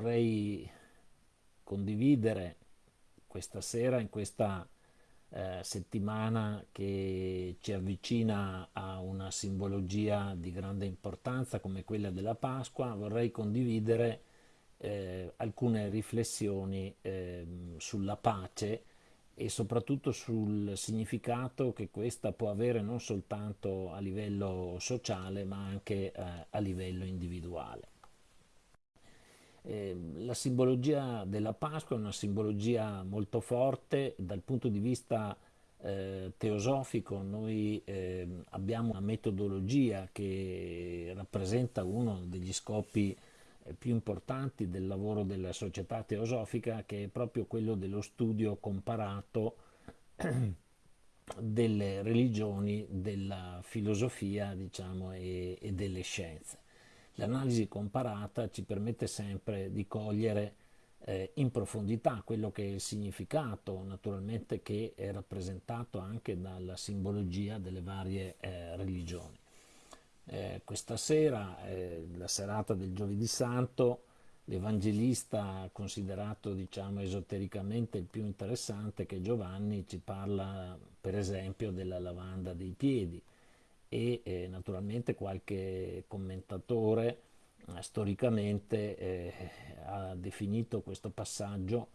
vorrei condividere questa sera, in questa eh, settimana che ci avvicina a una simbologia di grande importanza come quella della Pasqua, vorrei condividere eh, alcune riflessioni eh, sulla pace e soprattutto sul significato che questa può avere non soltanto a livello sociale ma anche eh, a livello individuale. Eh, la simbologia della Pasqua è una simbologia molto forte dal punto di vista eh, teosofico noi eh, abbiamo una metodologia che rappresenta uno degli scopi eh, più importanti del lavoro della società teosofica che è proprio quello dello studio comparato delle religioni, della filosofia diciamo, e, e delle scienze. L'analisi comparata ci permette sempre di cogliere eh, in profondità quello che è il significato naturalmente che è rappresentato anche dalla simbologia delle varie eh, religioni. Eh, questa sera, eh, la serata del giovedì santo, l'evangelista considerato diciamo esotericamente il più interessante che Giovanni ci parla per esempio della lavanda dei piedi e eh, naturalmente qualche commentatore eh, storicamente eh, ha definito questo passaggio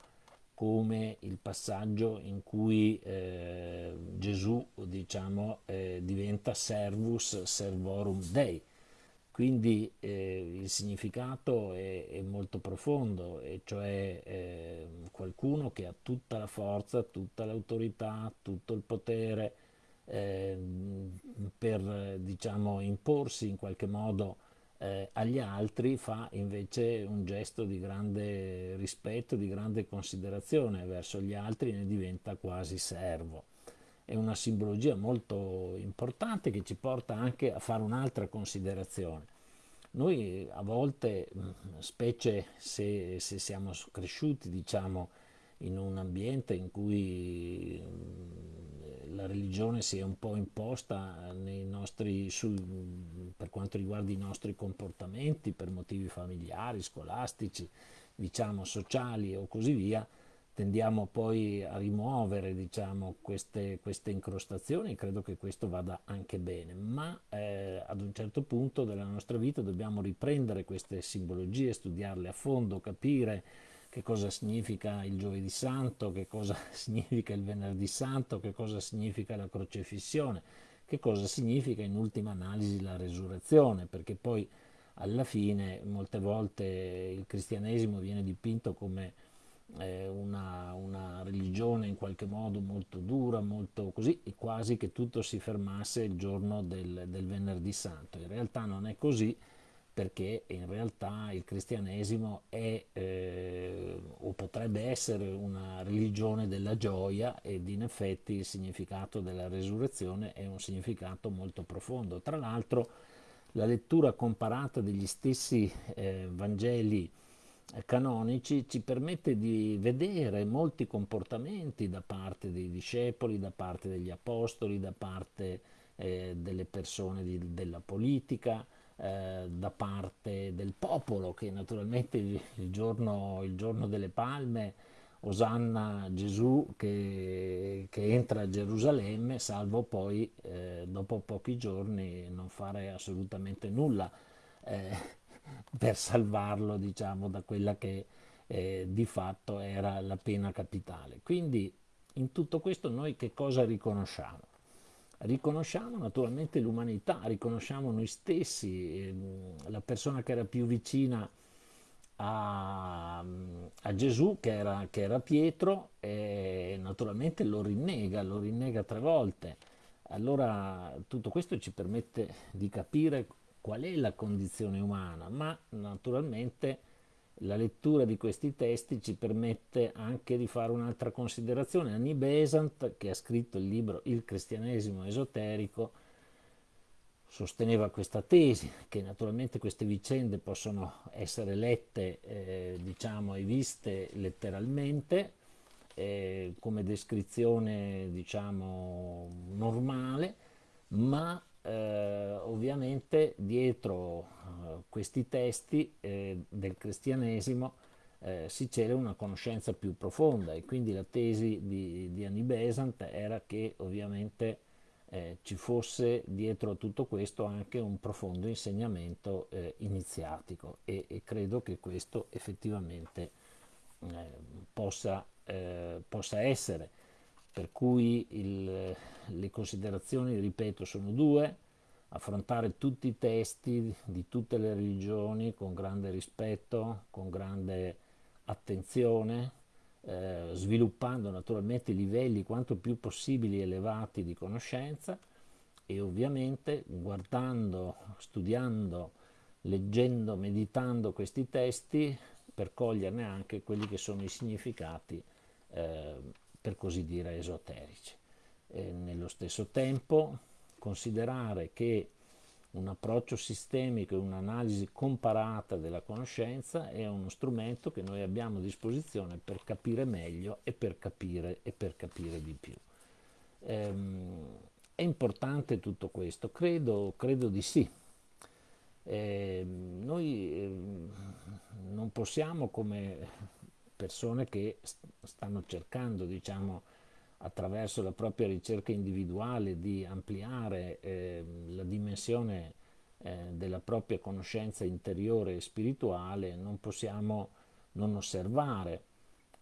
come il passaggio in cui eh, Gesù diciamo, eh, diventa servus servorum Dei. Quindi eh, il significato è, è, molto profondo, e cioè qualcuno che ha tutta la forza, tutta l'autorità, tutto il potere eh, per diciamo, imporsi in qualche modo eh, agli altri fa invece un gesto di grande rispetto, di grande considerazione verso gli altri e ne diventa quasi servo. È una simbologia molto importante che ci porta anche a fare un'altra considerazione. Noi a volte, specie se, se siamo cresciuti diciamo, in un ambiente in cui la religione si è un po' imposta nostri, sul, per quanto riguarda i nostri comportamenti, per motivi familiari, scolastici, diciamo sociali o così via, tendiamo poi a rimuovere diciamo, queste, queste, incrostazioni. Credo che questo vada anche bene, ma eh, ad un certo punto della nostra vita dobbiamo riprendere queste simbologie, studiarle a fondo, capire che cosa significa il giovedì santo, che cosa significa il venerdì santo, che cosa significa la crocefissione, che cosa significa in ultima analisi la resurrezione, perché poi alla fine molte volte il cristianesimo viene dipinto come eh, una, una, religione in qualche modo molto dura, molto così, e quasi che tutto si fermasse il giorno del, del venerdì santo. In realtà non è così, perché in realtà il cristianesimo è eh, o potrebbe essere una religione della gioia ed in effetti il significato della resurrezione è un significato molto profondo. Tra l'altro la lettura comparata degli stessi eh, Vangeli eh, canonici ci permette di vedere molti comportamenti da parte dei discepoli, da parte degli apostoli, da parte eh, delle persone di, della politica, eh, da parte del popolo che naturalmente il, giorno, il giorno, delle palme osanna Gesù che, che, entra a Gerusalemme salvo poi eh, dopo pochi giorni non fare assolutamente nulla eh, per salvarlo diciamo da quella che eh, di fatto era la pena capitale quindi in tutto questo noi che cosa riconosciamo? Riconosciamo naturalmente l'umanità, riconosciamo noi stessi, ehm, la persona che era più vicina a, a Gesù, che era, che era, Pietro, e naturalmente lo rinnega, lo rinnega tre volte. Allora tutto questo ci permette di capire qual è la condizione umana, ma naturalmente la lettura di questi testi ci permette anche di fare un'altra considerazione. Annie Besant, che ha scritto il libro Il cristianesimo esoterico, sosteneva questa tesi, che naturalmente queste vicende possono essere lette eh, diciamo, e viste letteralmente, eh, come descrizione diciamo, normale, ma eh, ovviamente dietro eh, questi testi eh, del cristianesimo eh, si cela una conoscenza più profonda e quindi la tesi di, di Annie Besant era che ovviamente eh, ci fosse dietro a tutto questo anche un profondo insegnamento iniziatico e, e, credo che questo effettivamente possa, possa, essere. Per cui il, le considerazioni, ripeto, sono due, affrontare tutti i testi di tutte le religioni con grande rispetto, con grande attenzione, eh, sviluppando naturalmente livelli quanto più possibili elevati di conoscenza e ovviamente guardando, studiando, leggendo, meditando questi testi per coglierne anche quelli che sono i significati, eh, per così dire, esoterici. E nello stesso tempo considerare che un approccio sistemico e un'analisi comparata della conoscenza è uno strumento che noi abbiamo a disposizione per capire meglio e per capire, e per capire di più. Ehm, è importante tutto questo? Credo, credo di sì. Eh, noi eh, non possiamo come persone che stanno cercando, diciamo, attraverso la propria ricerca individuale di ampliare eh, la dimensione eh, della propria conoscenza interiore e spirituale, non possiamo non osservare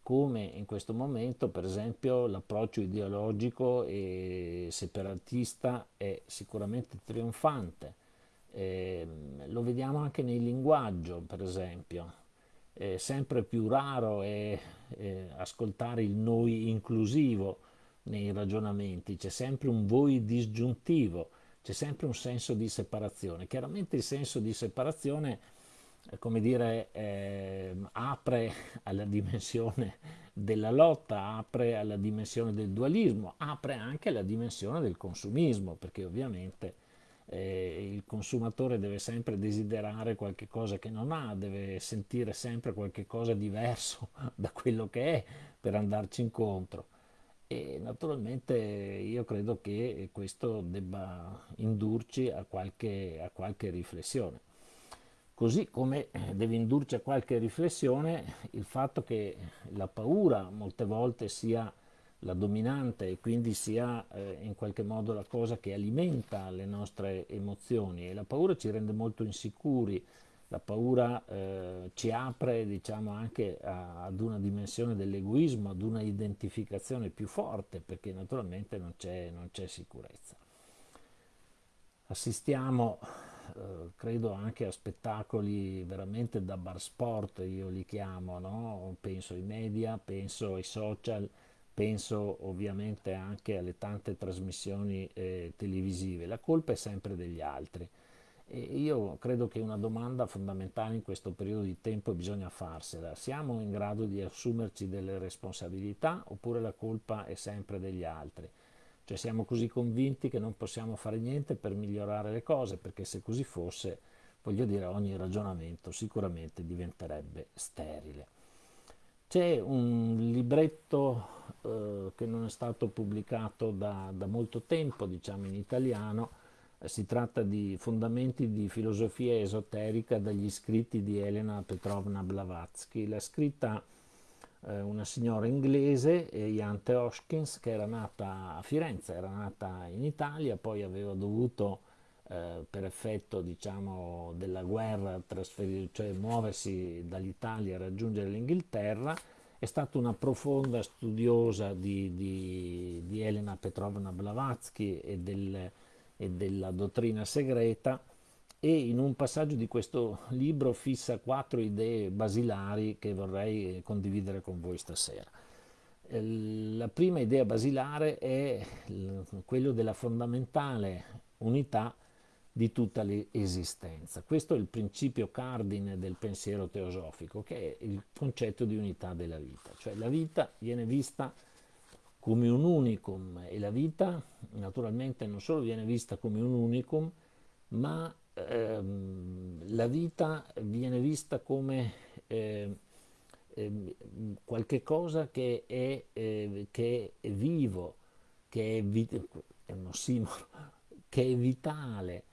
come in questo momento per esempio l'approccio ideologico e separatista è sicuramente trionfante. Eh, lo vediamo anche nel linguaggio per esempio, eh, sempre più raro è eh, ascoltare il noi inclusivo nei ragionamenti, c'è sempre un voi disgiuntivo, c'è sempre un senso di separazione. Chiaramente il senso di separazione, eh, come dire, eh, apre alla dimensione della lotta, apre alla dimensione del dualismo, apre anche alla dimensione del consumismo, perché ovviamente eh, il consumatore deve sempre desiderare qualche cosa che non ha, deve sentire sempre qualche cosa diverso da quello che è per andarci incontro. E naturalmente io credo che questo debba indurci a qualche, a qualche riflessione. Così come deve indurci a qualche riflessione il fatto che la paura molte volte sia la dominante e quindi sia eh, in qualche modo la cosa che alimenta le nostre emozioni e la paura ci rende molto insicuri, la paura eh, ci apre diciamo anche a, ad una dimensione dell'egoismo, ad una identificazione più forte perché naturalmente non c'è, sicurezza. Assistiamo eh, credo anche a spettacoli veramente da bar sport, io li chiamo, no? penso ai media, penso ai social, penso ovviamente anche alle tante trasmissioni eh, televisive, la colpa è sempre degli altri. E io credo che una domanda fondamentale in questo periodo di tempo bisogna farsela, siamo in grado di assumerci delle responsabilità oppure la colpa è sempre degli altri? Cioè siamo così convinti che non possiamo fare niente per migliorare le cose, perché se così fosse, voglio dire, ogni ragionamento sicuramente diventerebbe sterile. C'è un libretto eh, che non è stato pubblicato da, da molto tempo, diciamo in italiano, eh, si tratta di Fondamenti di filosofia esoterica dagli scritti di Elena Petrovna Blavatsky. L'ha scritta eh, una signora inglese, Jante Hoskins, che era nata a Firenze, era nata in Italia, poi aveva dovuto eh, per effetto diciamo, della guerra cioè muoversi dall'Italia e raggiungere l'Inghilterra, è stata una profonda studiosa di, di, di Elena Petrovna Blavatsky e, del, e della dottrina segreta e in un passaggio di questo libro fissa quattro idee basilari che vorrei condividere con voi stasera. Eh, la prima idea basilare è quello della fondamentale unità di tutta l'esistenza. Questo è il principio cardine del pensiero teosofico, che è il concetto di unità della vita. Cioè la vita viene vista come un unicum e la vita naturalmente non solo viene vista come un unicum, ma ehm, la vita viene vista come eh, eh, qualche cosa che è, eh, che è vivo, che è, vi- è, che è vitale,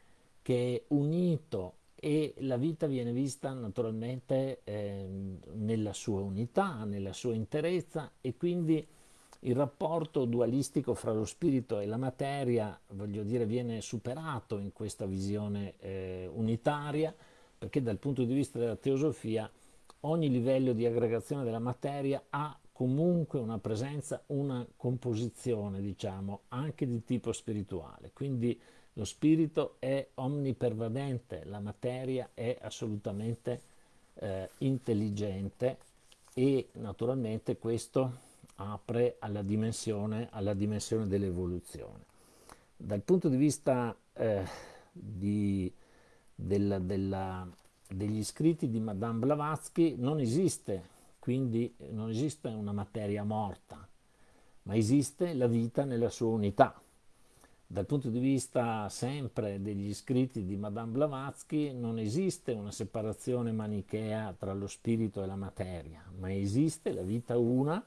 che è unito e la vita viene vista naturalmente eh, nella sua unità, nella sua interezza e quindi il rapporto dualistico fra lo spirito e la materia, voglio dire, viene superato in questa visione eh, unitaria, perché dal punto di vista della teosofia ogni livello di aggregazione della materia ha comunque una presenza, una composizione, diciamo, anche di tipo spirituale. Quindi lo spirito è omnipervadente, la materia è assolutamente eh, intelligente e naturalmente questo apre alla dimensione, alla dimensione dell'evoluzione. Dal punto di vista eh, di, della, della, degli scritti di Madame Blavatsky non esiste, quindi non esiste una materia morta, ma esiste la vita nella sua unità. Dal punto di vista sempre degli scritti di Madame Blavatsky non esiste una separazione manichea tra lo spirito e la materia, ma esiste la vita una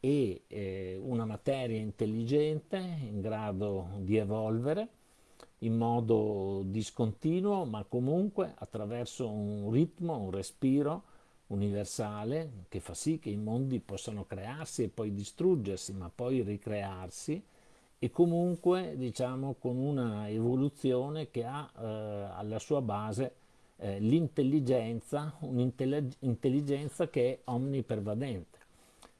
e eh, una materia intelligente in grado di evolvere in modo discontinuo, ma comunque attraverso un ritmo, un respiro universale che fa sì che i mondi possano crearsi e poi distruggersi, ma poi ricrearsi e comunque diciamo con una evoluzione che ha eh, alla sua base eh, l'intelligenza, un'intelligenza che è omnipervadente.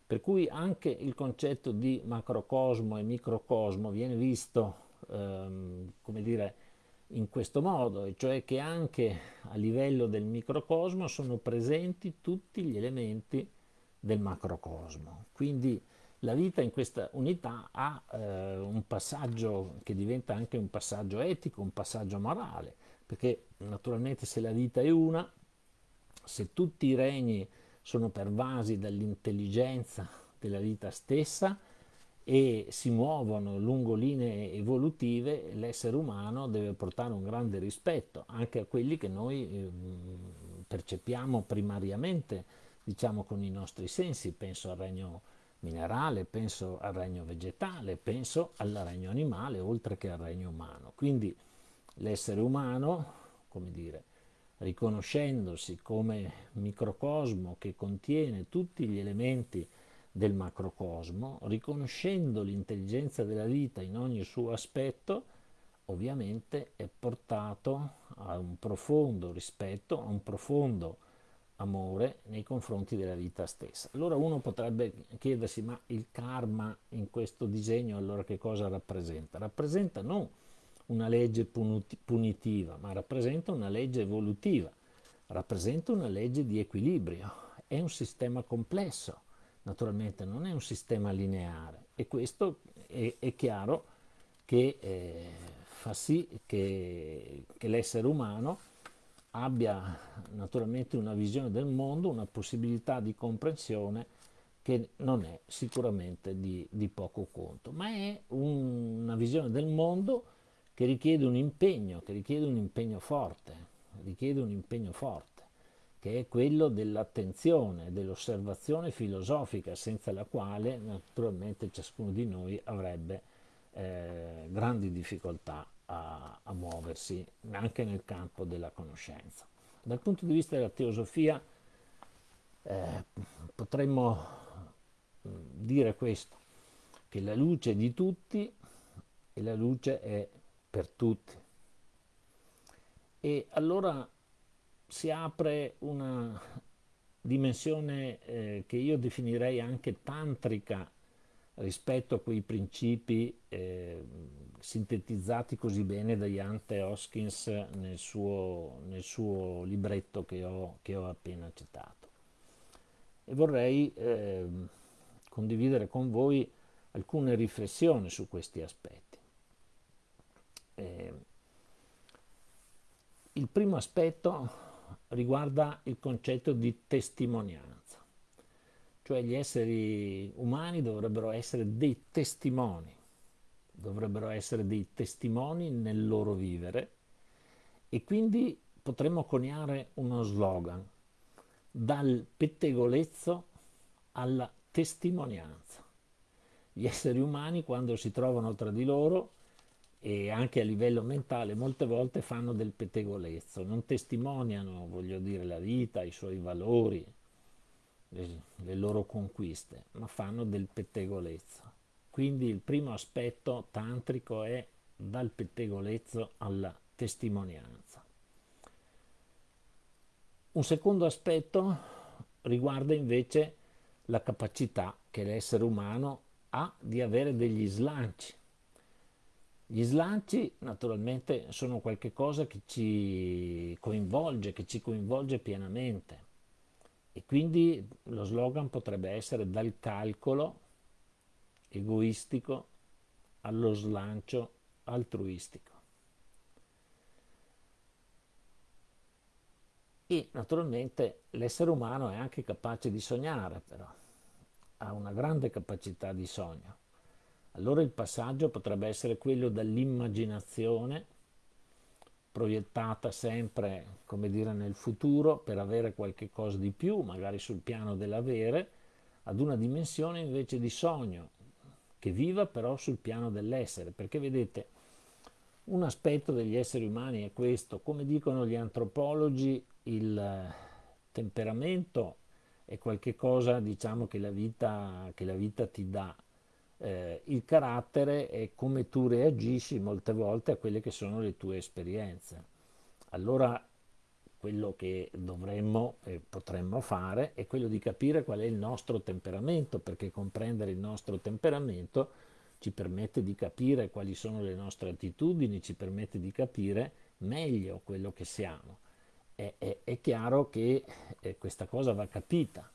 Per cui anche il concetto di macrocosmo e microcosmo viene visto, ehm, come dire, in questo modo, e cioè che anche a livello del microcosmo sono presenti tutti gli elementi del macrocosmo. Quindi la vita in questa unità ha eh, un passaggio che diventa anche un passaggio etico, un passaggio morale, perché naturalmente se la vita è una, se tutti i regni sono pervasi dall'intelligenza della vita stessa e si muovono lungo linee evolutive, l'essere umano deve portare un grande rispetto anche a quelli che noi eh, percepiamo primariamente, diciamo con i nostri sensi, penso al regno minerale, penso al regno vegetale, penso al regno animale, oltre che al regno umano. Quindi l'essere umano, come dire, riconoscendosi come microcosmo che contiene tutti gli elementi del macrocosmo, riconoscendo l'intelligenza della vita in ogni suo aspetto, ovviamente è portato a un profondo rispetto, a un profondo amore nei confronti della vita stessa. Allora uno potrebbe chiedersi, ma il karma in questo disegno allora che cosa rappresenta? Rappresenta non una legge punitiva, ma rappresenta una legge evolutiva, rappresenta una legge di equilibrio, è un sistema complesso, naturalmente non è un sistema lineare e questo è, è chiaro che eh, fa sì che, che l'essere umano abbia naturalmente una visione del mondo, una possibilità di comprensione che non è sicuramente di, di poco conto, ma è un, una visione del mondo che richiede un impegno, che richiede un impegno forte, richiede un impegno forte, che è quello dell'attenzione, dell'osservazione filosofica, senza la quale naturalmente ciascuno di noi avrebbe eh, grandi difficoltà a, a muoversi anche nel campo della conoscenza. Dal punto di vista della teosofia eh, potremmo mm, dire questo, che la luce è di tutti e la luce è per tutti. E allora si apre una dimensione eh, che io definirei anche tantrica rispetto a quei principi eh, sintetizzati così bene da Jante Hoskins nel suo, nel suo libretto che ho, che ho, appena citato. E vorrei eh, condividere con voi alcune riflessioni su questi aspetti. Eh, il primo aspetto riguarda il concetto di testimonianza, cioè gli esseri umani dovrebbero essere dei testimoni dovrebbero essere dei testimoni nel loro vivere e quindi potremmo coniare uno slogan, dal pettegolezzo alla testimonianza. Gli esseri umani quando si trovano tra di loro e anche a livello mentale molte volte fanno del pettegolezzo, non testimoniano, voglio dire, la vita, i suoi valori, le, le loro conquiste, ma fanno del pettegolezzo. Quindi il primo aspetto tantrico è dal pettegolezzo alla testimonianza. Un secondo aspetto riguarda invece la capacità che l'essere umano ha di avere degli slanci. Gli slanci naturalmente sono qualcosa che ci coinvolge, che ci coinvolge pienamente e quindi lo slogan potrebbe essere dal calcolo egoistico allo slancio altruistico. E naturalmente l'essere umano è anche capace di sognare, però ha una grande capacità di sogno. Allora il passaggio potrebbe essere quello dall'immaginazione proiettata sempre, come dire, nel futuro per avere qualche cosa di più, magari sul piano dell'avere, ad una dimensione invece di sogno, che viva però sul piano dell'essere, perché vedete, un aspetto degli esseri umani è questo, come dicono gli antropologi, il temperamento è qualcosa diciamo, che, la vita, che la vita ti dà. Eh, il carattere è come tu reagisci molte volte a quelle che sono le tue esperienze. Allora quello che dovremmo e potremmo fare è quello di capire qual è il nostro temperamento, perché comprendere il nostro temperamento ci permette di capire quali sono le nostre attitudini, ci permette di capire meglio quello che siamo. È, è, è chiaro che eh, questa cosa va capita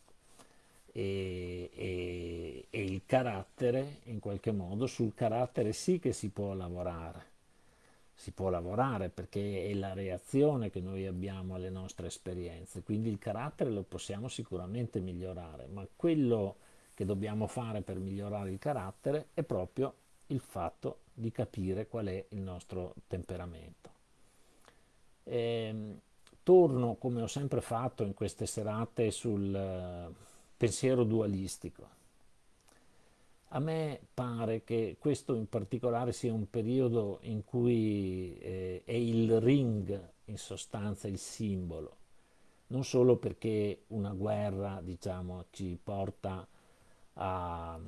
e, e, e il carattere, in qualche modo, sul carattere sì che si può lavorare si può lavorare perché è la reazione che noi abbiamo alle nostre esperienze, quindi il carattere lo possiamo sicuramente migliorare, ma quello che dobbiamo fare per migliorare il carattere è proprio il fatto di capire qual è il nostro temperamento. E, ehm, torno, come ho sempre fatto in queste serate, sul pensiero dualistico a me pare che questo in particolare sia un periodo in cui eh, è il ring in sostanza il simbolo, non solo perché una guerra diciamo, ci porta a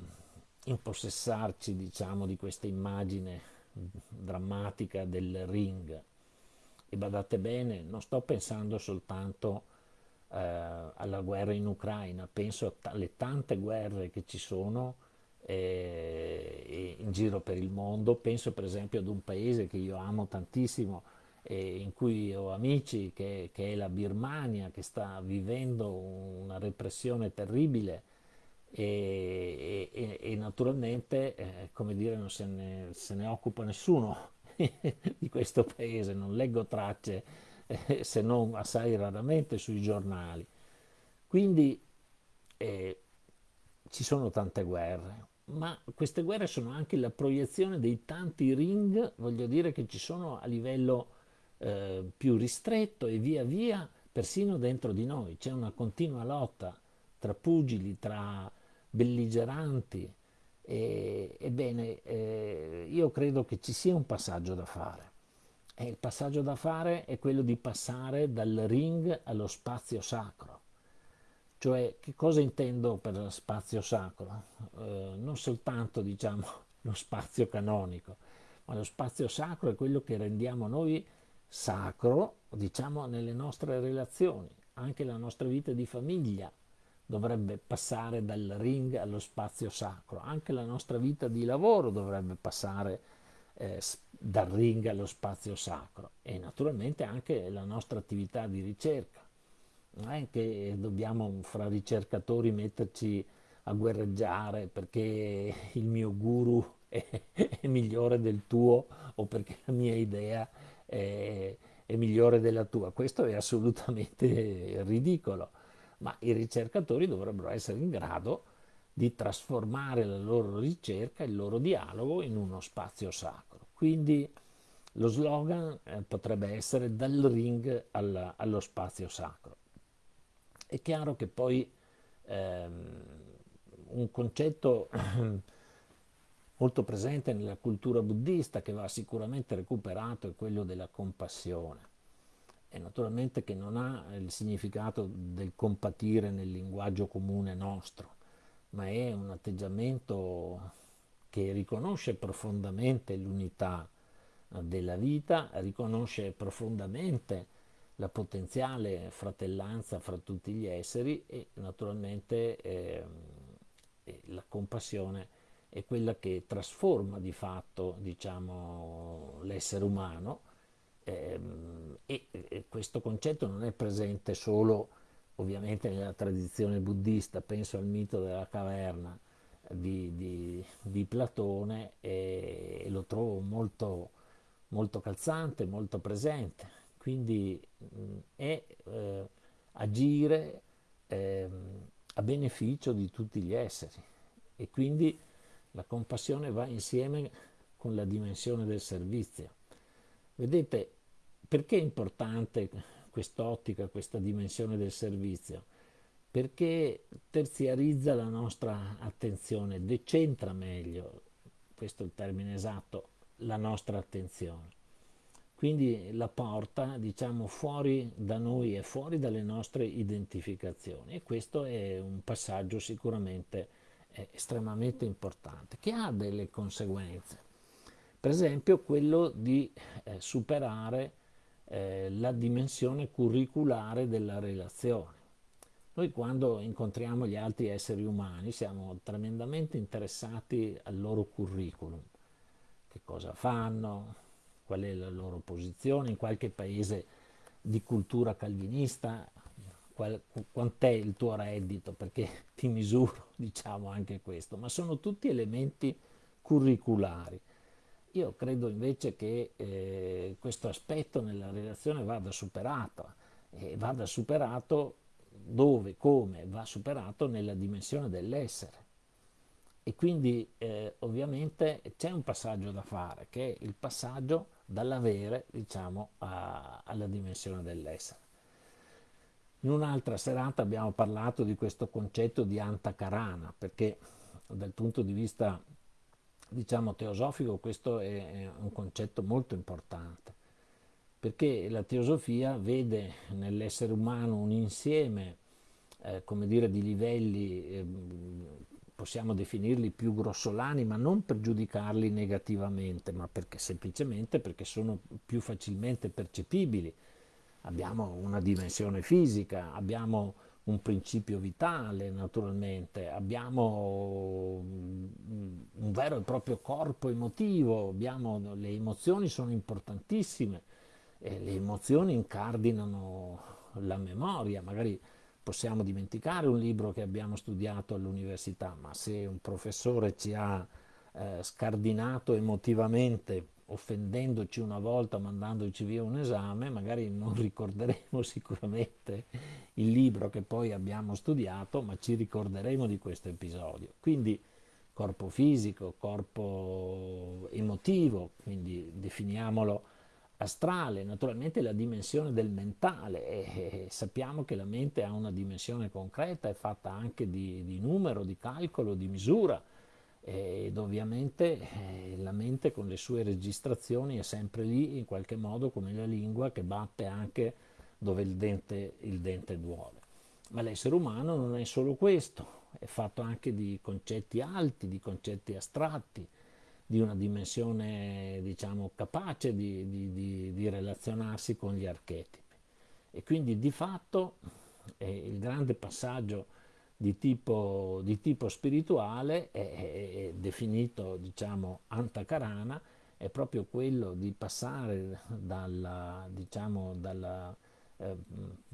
impossessarci diciamo, di questa immagine drammatica del ring. E badate bene, non sto pensando soltanto eh, alla guerra in Ucraina, penso alle tante guerre che ci sono eh, in giro per il mondo. Penso per esempio ad un paese che io amo tantissimo, eh, in cui ho amici, che, che, è la Birmania, che sta vivendo una repressione terribile. E, e, e naturalmente, eh, come dire, non se ne, se ne occupa nessuno di questo paese, non leggo tracce eh, se non assai raramente sui giornali. Quindi eh, ci sono tante guerre, ma queste guerre sono anche la proiezione dei tanti ring, voglio dire, che ci sono a livello eh, più ristretto e via via persino dentro di noi. C'è una continua lotta tra pugili, tra belligeranti. E, ebbene, eh, io credo che ci sia un passaggio da fare. E il passaggio da fare è quello di passare dal ring allo spazio sacro. Cioè, che cosa intendo per spazio sacro? Eh, non soltanto, diciamo, lo spazio canonico, ma lo spazio sacro è quello che rendiamo noi sacro, diciamo, nelle nostre relazioni. Anche la nostra vita di famiglia dovrebbe passare dal ring allo spazio sacro. Anche la nostra vita di lavoro dovrebbe passare eh, dal ring allo spazio sacro. E naturalmente anche la nostra attività di ricerca non è che dobbiamo fra ricercatori metterci a guerreggiare perché il mio guru è, è migliore del tuo o perché la mia idea è, è migliore della tua. Questo è assolutamente ridicolo, ma i ricercatori dovrebbero essere in grado di trasformare la loro ricerca, il loro dialogo in uno spazio sacro. Quindi lo slogan eh, potrebbe essere dal ring alla, allo spazio sacro. È chiaro che poi ehm, un concetto molto presente nella cultura buddista che va sicuramente recuperato è quello della compassione e naturalmente che non ha il significato del compatire nel linguaggio comune nostro, ma è un atteggiamento che riconosce profondamente l'unità della vita, riconosce profondamente la potenziale fratellanza fra tutti gli esseri e naturalmente eh, la compassione è quella che trasforma di fatto diciamo, l'essere umano ehm, e, e, questo concetto non è presente solo ovviamente nella tradizione buddista, penso al mito della caverna di, di, di Platone e, e, lo trovo molto, molto calzante, molto presente, quindi mh, è eh, agire eh, a beneficio di tutti gli esseri e quindi la compassione va insieme con la dimensione del servizio. Vedete, perché è importante quest'ottica, questa dimensione del servizio? Perché terziarizza la nostra attenzione, decentra meglio, questo è il termine esatto, la nostra attenzione. Quindi la porta, diciamo, fuori da noi e fuori dalle nostre identificazioni. E questo è un passaggio sicuramente è estremamente importante, che ha delle conseguenze. Per esempio quello di eh, superare eh, la dimensione curriculare della relazione. Noi quando incontriamo gli altri esseri umani siamo tremendamente interessati al loro curriculum, che cosa fanno, qual è la loro posizione, in qualche paese di cultura calvinista quant'è il tuo reddito, perché ti misuro, diciamo anche questo, ma sono tutti elementi curriculari. Io credo invece che eh, questo aspetto nella relazione vada superato e vada superato dove, come, va superato nella dimensione dell'essere. E quindi eh, ovviamente c'è un passaggio da fare, che è il passaggio dall'avere, diciamo, a, alla dimensione dell'essere. In un'altra serata abbiamo parlato di questo concetto di antakarana, perché dal punto di vista diciamo teosofico questo è un concetto molto importante, perché la teosofia vede nell'essere umano un insieme eh, come dire, di livelli, eh, possiamo definirli più grossolani, ma non per giudicarli negativamente, ma perché, semplicemente perché sono più facilmente percepibili. Abbiamo una dimensione fisica, abbiamo un principio vitale naturalmente, abbiamo un vero e proprio corpo emotivo, abbiamo, le emozioni sono importantissime, e le emozioni incardinano la memoria, magari possiamo dimenticare un libro che abbiamo studiato all'università, ma se un professore ci ha eh, scardinato emotivamente offendendoci una volta, mandandoci via un esame, magari non ricorderemo sicuramente il libro che poi abbiamo studiato, ma ci ricorderemo di questo episodio. Quindi corpo fisico, corpo emotivo, quindi definiamolo astrale, naturalmente la dimensione del mentale e, sappiamo che la mente ha una dimensione concreta, è fatta anche di, di numero, di calcolo, di misura ed ovviamente eh, la mente con le sue registrazioni è sempre lì in qualche modo come la lingua che batte anche dove il dente, il dente duole. Ma l'essere umano non è solo questo, è fatto anche di concetti alti, di concetti astratti, di una dimensione diciamo capace di, di, di, di relazionarsi con gli archetipi. E quindi di fatto eh, il grande passaggio di tipo, di tipo spirituale è, è, definito diciamo antakarana è proprio quello di passare dalla, diciamo, dalla eh,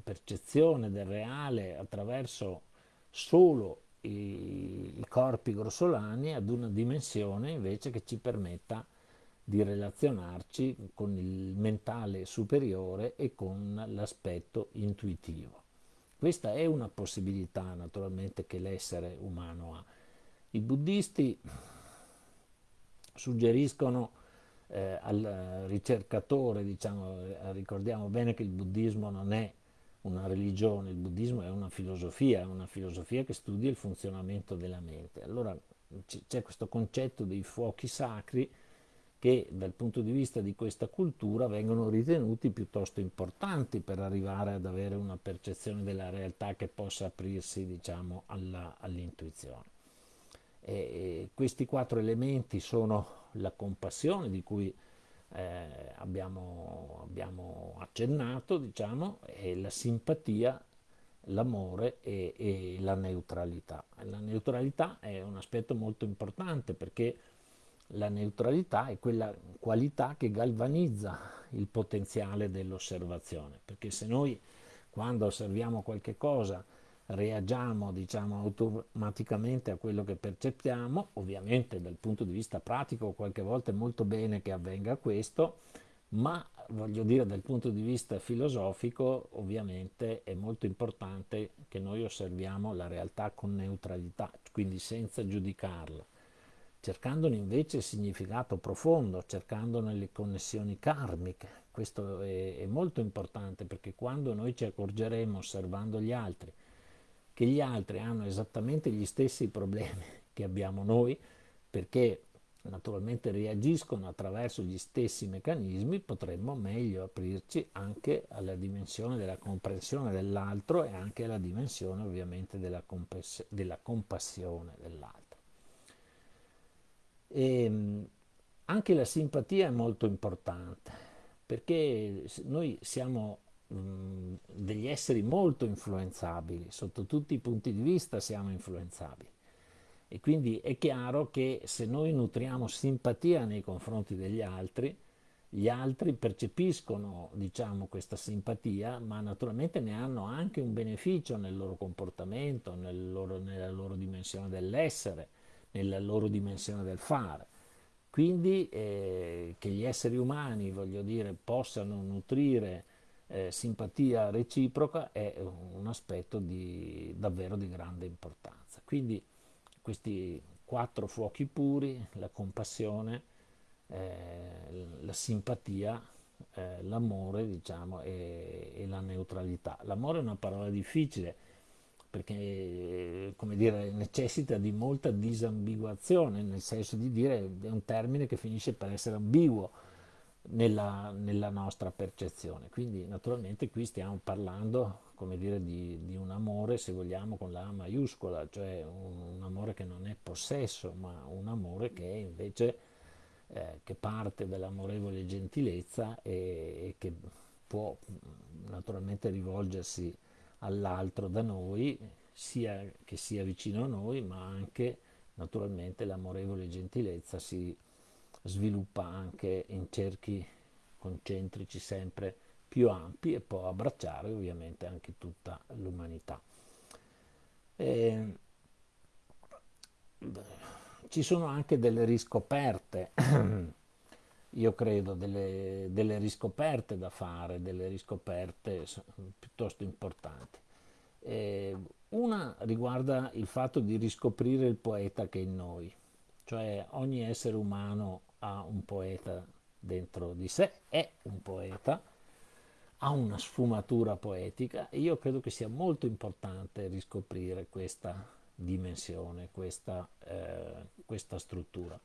percezione del reale attraverso solo i, i corpi grossolani ad una dimensione invece che ci permetta di relazionarci con il mentale superiore e con l'aspetto intuitivo. Questa è una possibilità naturalmente che l'essere umano ha. I buddisti suggeriscono eh, al ricercatore, diciamo, eh, ricordiamo bene che il buddismo non è una religione, il buddismo è una filosofia, è una filosofia che studia il funzionamento della mente. Allora c'è questo concetto dei fuochi sacri che dal punto di vista di questa cultura vengono ritenuti piuttosto importanti per arrivare ad avere una percezione della realtà che possa aprirsi diciamo, all'intuizione. E questi quattro elementi sono la compassione di cui eh, abbiamo, abbiamo, accennato, diciamo, la simpatia, l'amore e, e, la neutralità. La neutralità è un aspetto molto importante perché la neutralità è quella qualità che galvanizza il potenziale dell'osservazione, perché se noi quando osserviamo qualche cosa reagiamo diciamo automaticamente a quello che percepiamo, ovviamente dal punto di vista pratico qualche volta è molto bene che avvenga questo, ma voglio dire dal punto di vista filosofico ovviamente è molto importante che noi osserviamo la realtà con neutralità, quindi senza giudicarla, cercandone invece il significato profondo, cercandone le connessioni karmiche. Questo è, è molto importante perché quando noi ci accorgeremo osservando gli altri, che gli altri hanno esattamente gli stessi problemi che abbiamo noi, perché naturalmente reagiscono attraverso gli stessi meccanismi, potremmo meglio aprirci anche alla dimensione della comprensione dell'altro e anche alla dimensione ovviamente della, compass- della compassione dell'altro. E ehm, anche la simpatia è molto importante perché noi siamo degli esseri molto influenzabili, sotto tutti i punti di vista siamo influenzabili. E quindi è chiaro che se noi nutriamo simpatia nei confronti degli altri, gli altri percepiscono diciamo, questa simpatia, ma naturalmente ne hanno anche un beneficio nel loro comportamento, nel loro, nella loro dimensione dell'essere, nella loro dimensione del fare. Quindi eh, che gli esseri umani, voglio dire, possano nutrire eh, simpatia reciproca è un aspetto di, davvero di grande importanza. Quindi questi quattro fuochi puri, la compassione, eh, la simpatia, eh, l'amore diciamo, e, e, la neutralità. L'amore è una parola difficile perché dire, necessita di molta disambiguazione, nel senso di dire è un termine che finisce per essere ambiguo nella, nella, nostra percezione. Quindi naturalmente qui stiamo parlando dire, di, di, un amore, se vogliamo, con la A maiuscola, cioè un, un, amore che non è possesso, ma un amore che invece eh, che parte dall'amorevole gentilezza e, e che può naturalmente rivolgersi all'altro da noi, sia che sia vicino a noi, ma anche naturalmente l'amorevole gentilezza si sviluppa anche in cerchi concentrici sempre più ampi e può abbracciare ovviamente anche tutta l'umanità. E, ci sono anche delle riscoperte, io credo, delle, delle, riscoperte da fare, delle riscoperte piuttosto importanti. E una riguarda il fatto di riscoprire il poeta che è in noi, cioè ogni essere umano ha un poeta dentro di sé, è un poeta, ha una sfumatura poetica e io credo che sia molto importante riscoprire questa dimensione, questa, eh, questa struttura.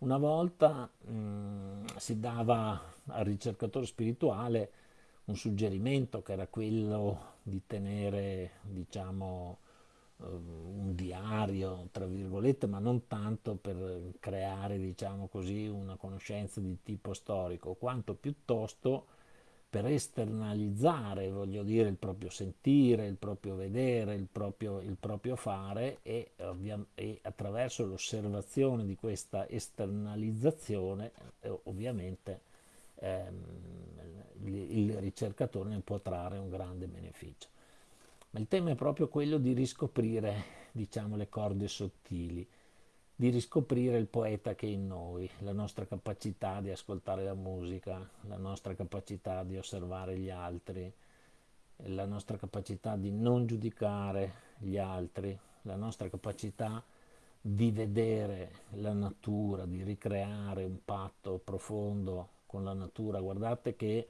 Una volta mh, mm, si dava al ricercatore spirituale un suggerimento che era quello di tenere, diciamo, un diario, tra virgolette, ma non tanto per creare, diciamo così, una conoscenza di tipo storico, quanto piuttosto per esternalizzare, voglio dire, il proprio sentire, il proprio vedere, il proprio, il proprio fare e, e, attraverso l'osservazione di questa esternalizzazione, eh, ovviamente ehm, il, ricercatore ne può trarre un grande beneficio. Ma il tema è proprio quello di riscoprire, diciamo, le corde sottili, di riscoprire il poeta che è in noi, la nostra capacità di ascoltare la musica, la nostra capacità di osservare gli altri, la nostra capacità di non giudicare gli altri, la nostra capacità di vedere la natura, di ricreare un patto profondo con la natura. Guardate che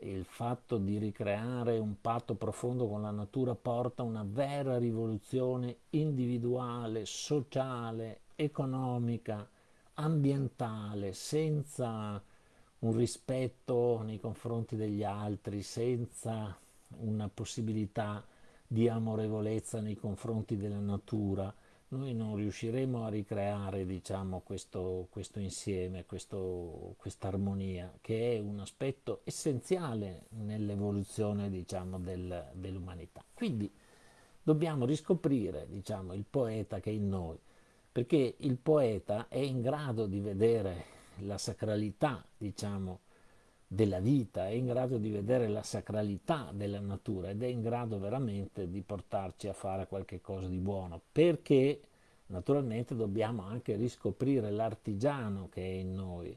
il fatto di ricreare un patto profondo con la natura porta a una vera rivoluzione individuale, sociale, economica, ambientale, senza un rispetto nei confronti degli altri, senza una possibilità di amorevolezza nei confronti della natura, noi non riusciremo a ricreare diciamo, questo, questo insieme, questa armonia, che è un aspetto essenziale nell'evoluzione diciamo, del, dell'umanità. Quindi dobbiamo riscoprire diciamo, il poeta che è in noi, perché il poeta è in grado di vedere la sacralità diciamo, della vita, è in grado di vedere la sacralità della natura ed è in grado veramente di portarci a fare qualche cosa di buono, perché naturalmente dobbiamo anche riscoprire l'artigiano che è in noi.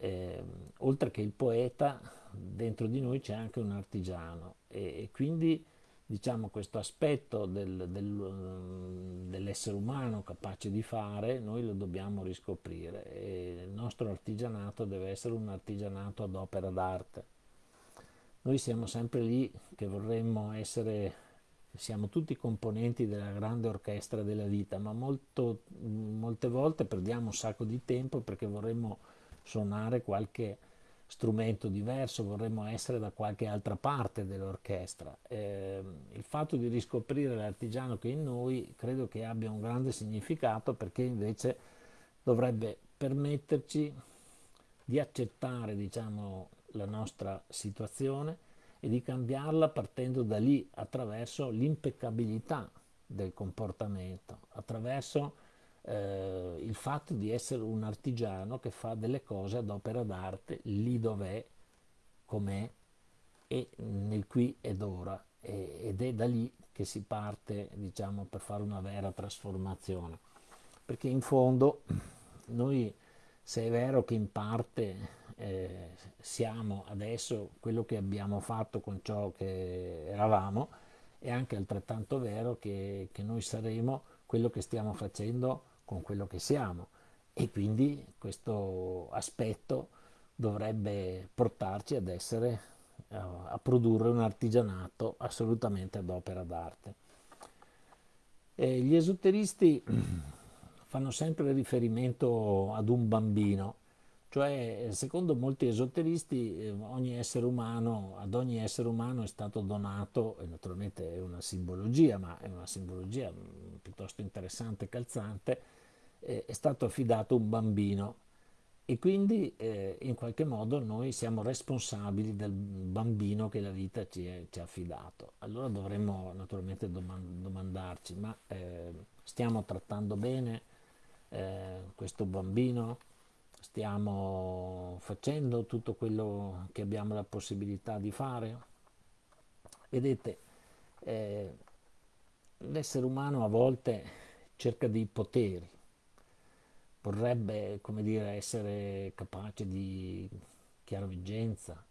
Eh, oltre che il poeta, dentro di noi c'è anche un artigiano e, e quindi diciamo, questo aspetto del, del, dell'essere umano capace di fare, noi lo dobbiamo riscoprire e il nostro artigianato deve essere un artigianato ad opera d'arte. Noi siamo sempre lì che vorremmo essere, siamo tutti componenti della grande orchestra della vita, ma molto, molte volte perdiamo un sacco di tempo perché vorremmo suonare qualche strumento diverso, vorremmo essere da qualche altra parte dell'orchestra. Eh, il fatto di riscoprire l'artigiano che è in noi credo che abbia un grande significato perché invece dovrebbe permetterci di accettare diciamo, la nostra situazione e di cambiarla partendo da lì attraverso l'impeccabilità del comportamento, attraverso eh, il fatto di essere un artigiano che fa delle cose ad opera d'arte lì dov'è, com'è e nel qui ed ora. E, ed è da lì che si parte diciamo per fare una vera trasformazione. Perché in fondo noi se è vero che in parte eh, siamo adesso quello che abbiamo fatto con ciò che eravamo è anche altrettanto vero che, che noi saremo quello che stiamo facendo con quello che siamo e quindi questo aspetto dovrebbe portarci ad essere a produrre un artigianato assolutamente ad opera d'arte. Gli esoteristi fanno sempre riferimento ad un bambino, cioè secondo molti esoteristi eh, ogni umano, ad ogni essere umano è stato donato, e naturalmente è una simbologia, ma è una simbologia mm, piuttosto interessante e calzante, eh, è stato affidato un bambino e quindi eh, in qualche modo noi siamo responsabili del bambino che la vita ci, ha affidato. Allora dovremmo naturalmente domandarci, ma eh, stiamo trattando bene eh, questo bambino? Stiamo facendo tutto quello che abbiamo la possibilità di fare? Vedete, eh, l'essere umano a volte cerca dei poteri, vorrebbe come dire, essere capace di chiaroveggenza,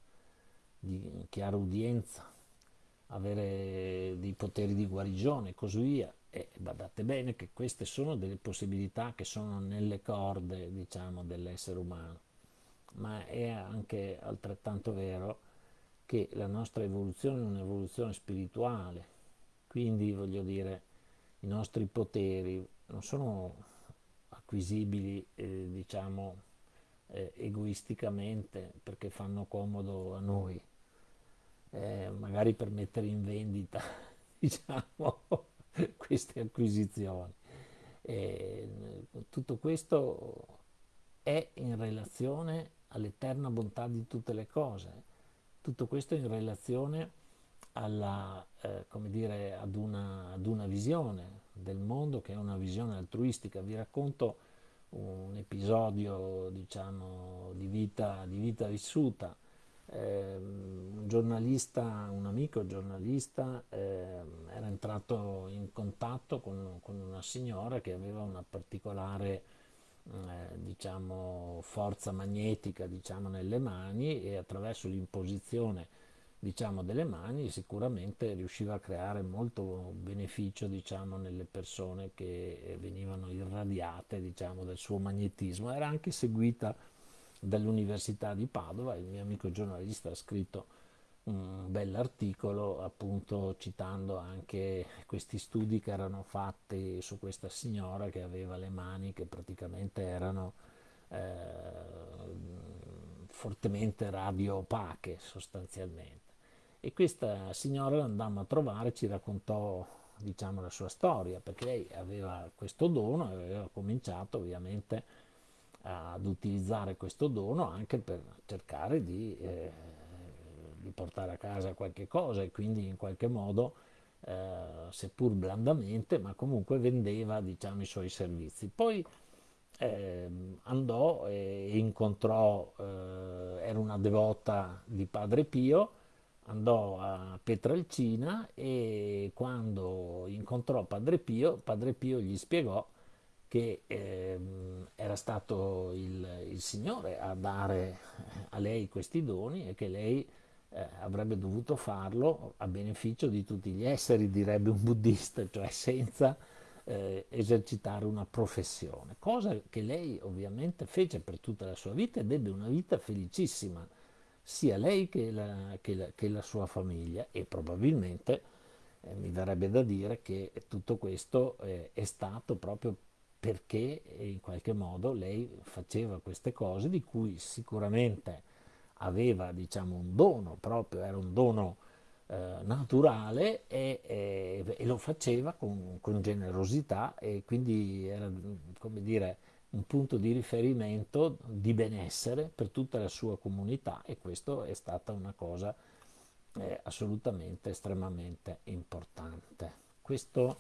di chiara udienza, avere dei poteri di guarigione e così via. E badate bene che queste sono delle possibilità che sono nelle corde, diciamo, dell'essere umano. Ma è anche altrettanto vero che la nostra evoluzione è un'evoluzione spirituale, quindi voglio dire, i nostri poteri non sono acquisibili eh, diciamo eh, egoisticamente perché fanno comodo a noi, eh, magari per mettere in vendita diciamo, queste acquisizioni. tutto questo è in relazione all'eterna bontà di tutte le cose, tutto questo in relazione alla, eh, come dire, ad, una, ad una visione del mondo che è una visione altruistica. Vi racconto un episodio diciamo, di, vita, di vita vissuta. Eh, un giornalista, un amico giornalista, eh, era entrato in contatto con, con, una signora che aveva una particolare eh, diciamo, forza magnetica diciamo, nelle mani e attraverso l'imposizione diciamo, delle mani sicuramente riusciva a creare molto beneficio diciamo, nelle persone che venivano irradiate diciamo, del suo magnetismo. Era anche seguita dall'Università di Padova, il mio amico giornalista ha scritto un bell'articolo appunto citando anche questi studi che erano fatti su questa signora che aveva le mani che praticamente erano eh, fortemente radiopache sostanzialmente. E questa signora l'andammo a trovare, ci raccontò diciamo la sua storia, perché lei aveva questo dono e aveva cominciato ovviamente ad utilizzare questo dono anche per cercare di eh, di portare a casa qualche cosa e quindi in qualche modo, eh, seppur blandamente, ma comunque vendeva diciamo, i suoi servizi. Poi eh, andò e incontrò, eh, era una devota di Padre Pio, andò a Petralcina e quando incontrò Padre Pio, Padre Pio gli spiegò che eh, era stato il, il, Signore a dare a lei questi doni e che lei eh, avrebbe dovuto farlo a beneficio di tutti gli esseri, direbbe un buddista, cioè senza eh, esercitare una professione, cosa che lei ovviamente fece per tutta la sua vita ed ebbe una vita felicissima, sia lei che la, che la, che la sua famiglia. E probabilmente eh, mi verrebbe da dire che tutto questo eh, è stato proprio perché in qualche modo lei faceva queste cose di cui sicuramente aveva diciamo, un dono proprio, era un dono eh, naturale e, e, e, lo faceva con, con, generosità e quindi era come dire, un punto di riferimento di benessere per tutta la sua comunità e questo è stata una cosa eh, assolutamente estremamente importante. Questo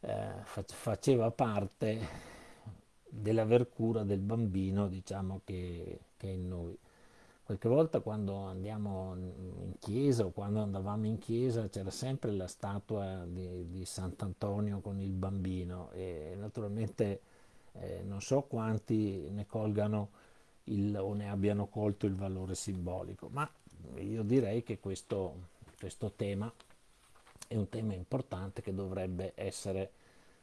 eh, faceva parte dell'aver cura del bambino diciamo che, che è in noi. Qualche volta quando andiamo in chiesa o quando andavamo in chiesa c'era sempre la statua di, di Sant'Antonio con il bambino e naturalmente eh, non so quanti ne colgano il, o ne abbiano colto il valore simbolico, ma io direi che questo, questo tema è un tema importante che dovrebbe essere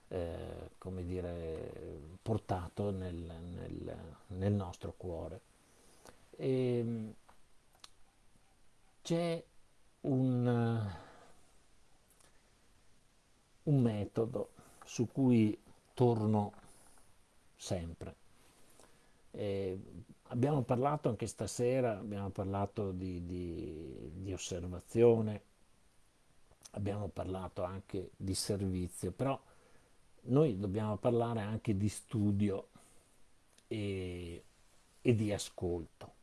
eh, come dire, portato nel, nel, nel nostro cuore. Ehm, c'è un, un metodo su cui torno sempre. Eh, abbiamo parlato anche stasera, abbiamo parlato di, di, di, osservazione, abbiamo parlato anche di servizio, però noi dobbiamo parlare anche di studio e, e di ascolto.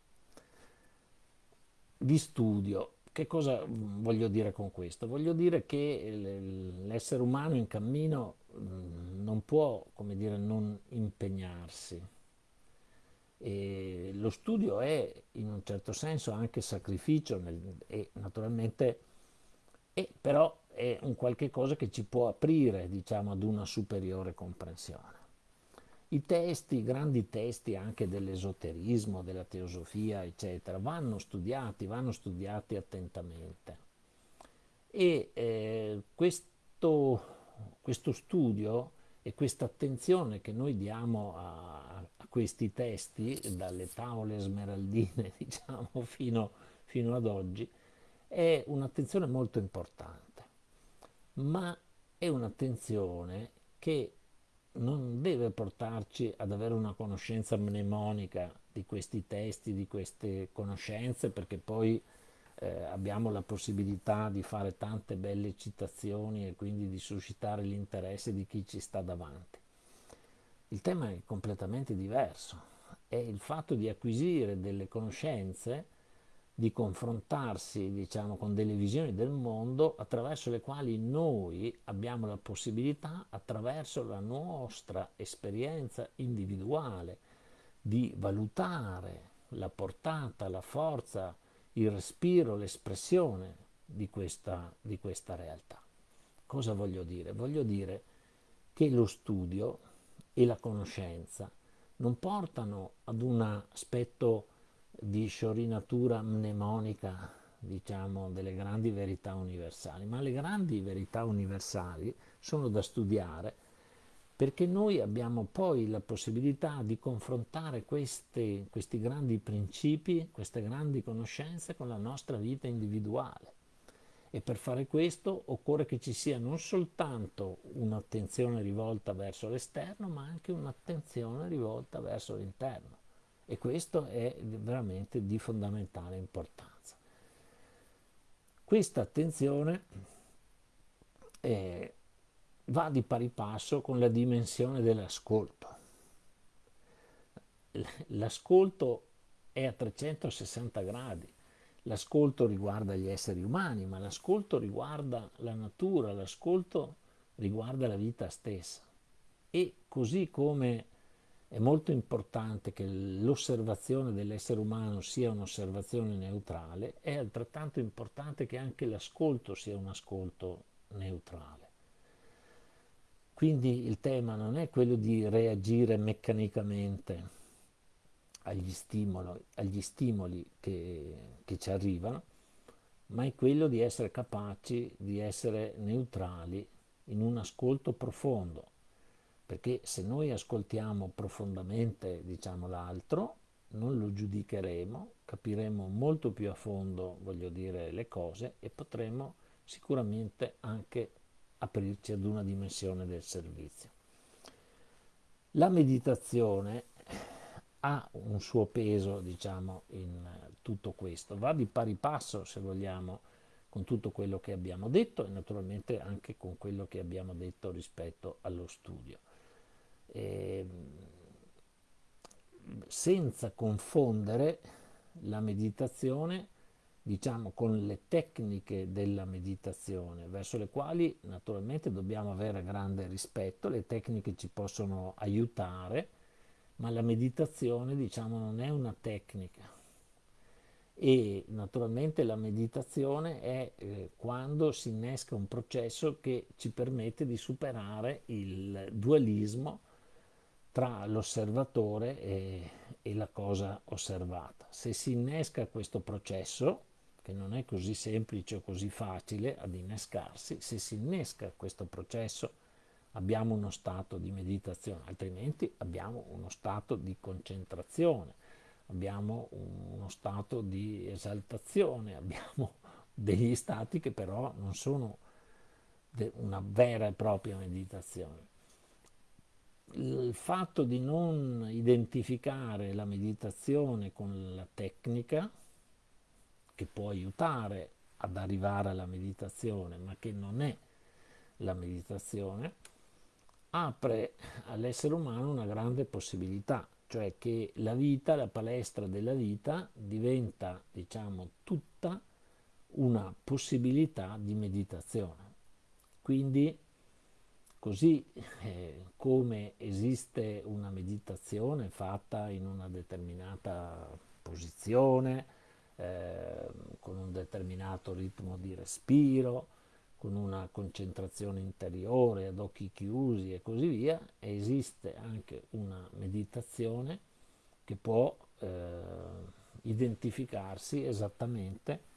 Di studio, che cosa voglio dire con questo? Voglio dire che l'essere umano in cammino mm, non può, come dire, non impegnarsi. E lo studio è in un certo senso anche sacrificio nel, e naturalmente, è, però è un qualche cosa che ci può aprire diciamo, ad una superiore comprensione. I testi, i grandi testi anche dell'esoterismo, della teosofia, eccetera, vanno studiati, vanno studiati attentamente. E eh, questo, questo, studio e questa attenzione che noi diamo a, a questi testi, dalle tavole smeraldine diciamo, fino, fino ad oggi, è un'attenzione molto importante. Ma è un'attenzione che non deve portarci ad avere una conoscenza mnemonica di questi testi, di queste conoscenze, perché poi eh, abbiamo la possibilità di fare tante belle citazioni e quindi di suscitare l'interesse di chi ci sta davanti. Il tema è completamente diverso, è il fatto di acquisire delle conoscenze di confrontarsi diciamo, con delle visioni del mondo attraverso le quali noi abbiamo la possibilità, attraverso la nostra esperienza individuale, di valutare la portata, la forza, il respiro, l'espressione di questa, di questa realtà. Cosa voglio dire? Voglio dire che lo studio e la conoscenza non portano ad un aspetto di sciorinatura mnemonica, diciamo, delle grandi verità universali, ma le grandi verità universali sono da studiare perché noi abbiamo poi la possibilità di confrontare questi, questi grandi principi, queste grandi conoscenze con la nostra vita individuale. E per fare questo occorre che ci sia non soltanto un'attenzione rivolta verso l'esterno, ma anche un'attenzione rivolta verso l'interno. E questo è veramente di fondamentale importanza. Questa attenzione eh, va di pari passo con la dimensione dell'ascolto. L'ascolto è a 360 gradi. L'ascolto riguarda gli esseri umani, ma l'ascolto riguarda la natura, l'ascolto riguarda la vita stessa. E così come è molto importante che l'osservazione dell'essere umano sia un'osservazione neutrale, è altrettanto importante che anche l'ascolto sia un ascolto neutrale. Quindi il tema non è quello di reagire meccanicamente agli stimoli, agli stimoli che, che ci arrivano, ma è quello di essere capaci di essere neutrali in un ascolto profondo, perché se noi ascoltiamo profondamente diciamo, l'altro, non lo giudicheremo, capiremo molto più a fondo, voglio dire, le cose e potremo sicuramente anche aprirci ad una dimensione del servizio. La meditazione ha un suo peso, diciamo, in tutto questo. Va di pari passo, se vogliamo, con tutto quello che abbiamo detto e naturalmente anche con quello che abbiamo detto rispetto allo studio. E, ehm, senza confondere la meditazione diciamo, con le tecniche della meditazione, verso le quali naturalmente dobbiamo avere grande rispetto, le tecniche ci possono aiutare, ma la meditazione diciamo, non è una tecnica. E naturalmente la meditazione è eh, quando si innesca un processo che ci permette di superare il dualismo tra l'osservatore e, e la cosa osservata. Se si innesca questo processo, che non è così semplice o così facile ad innescarsi, se si innesca questo processo abbiamo uno stato di meditazione, altrimenti abbiamo uno stato di concentrazione, abbiamo uno stato di esaltazione, abbiamo degli stati che però non sono una vera e propria meditazione. Il fatto di non identificare la meditazione con la tecnica, che può aiutare ad arrivare alla meditazione, ma che non è la meditazione, apre all'essere umano una grande possibilità, cioè che la vita, la palestra della vita diventa, diciamo, tutta una possibilità di meditazione. Quindi, così eh, come esiste una meditazione fatta in una determinata posizione, eh, con un determinato ritmo di respiro, con una concentrazione interiore ad occhi chiusi e così via, esiste anche una meditazione che può eh, identificarsi esattamente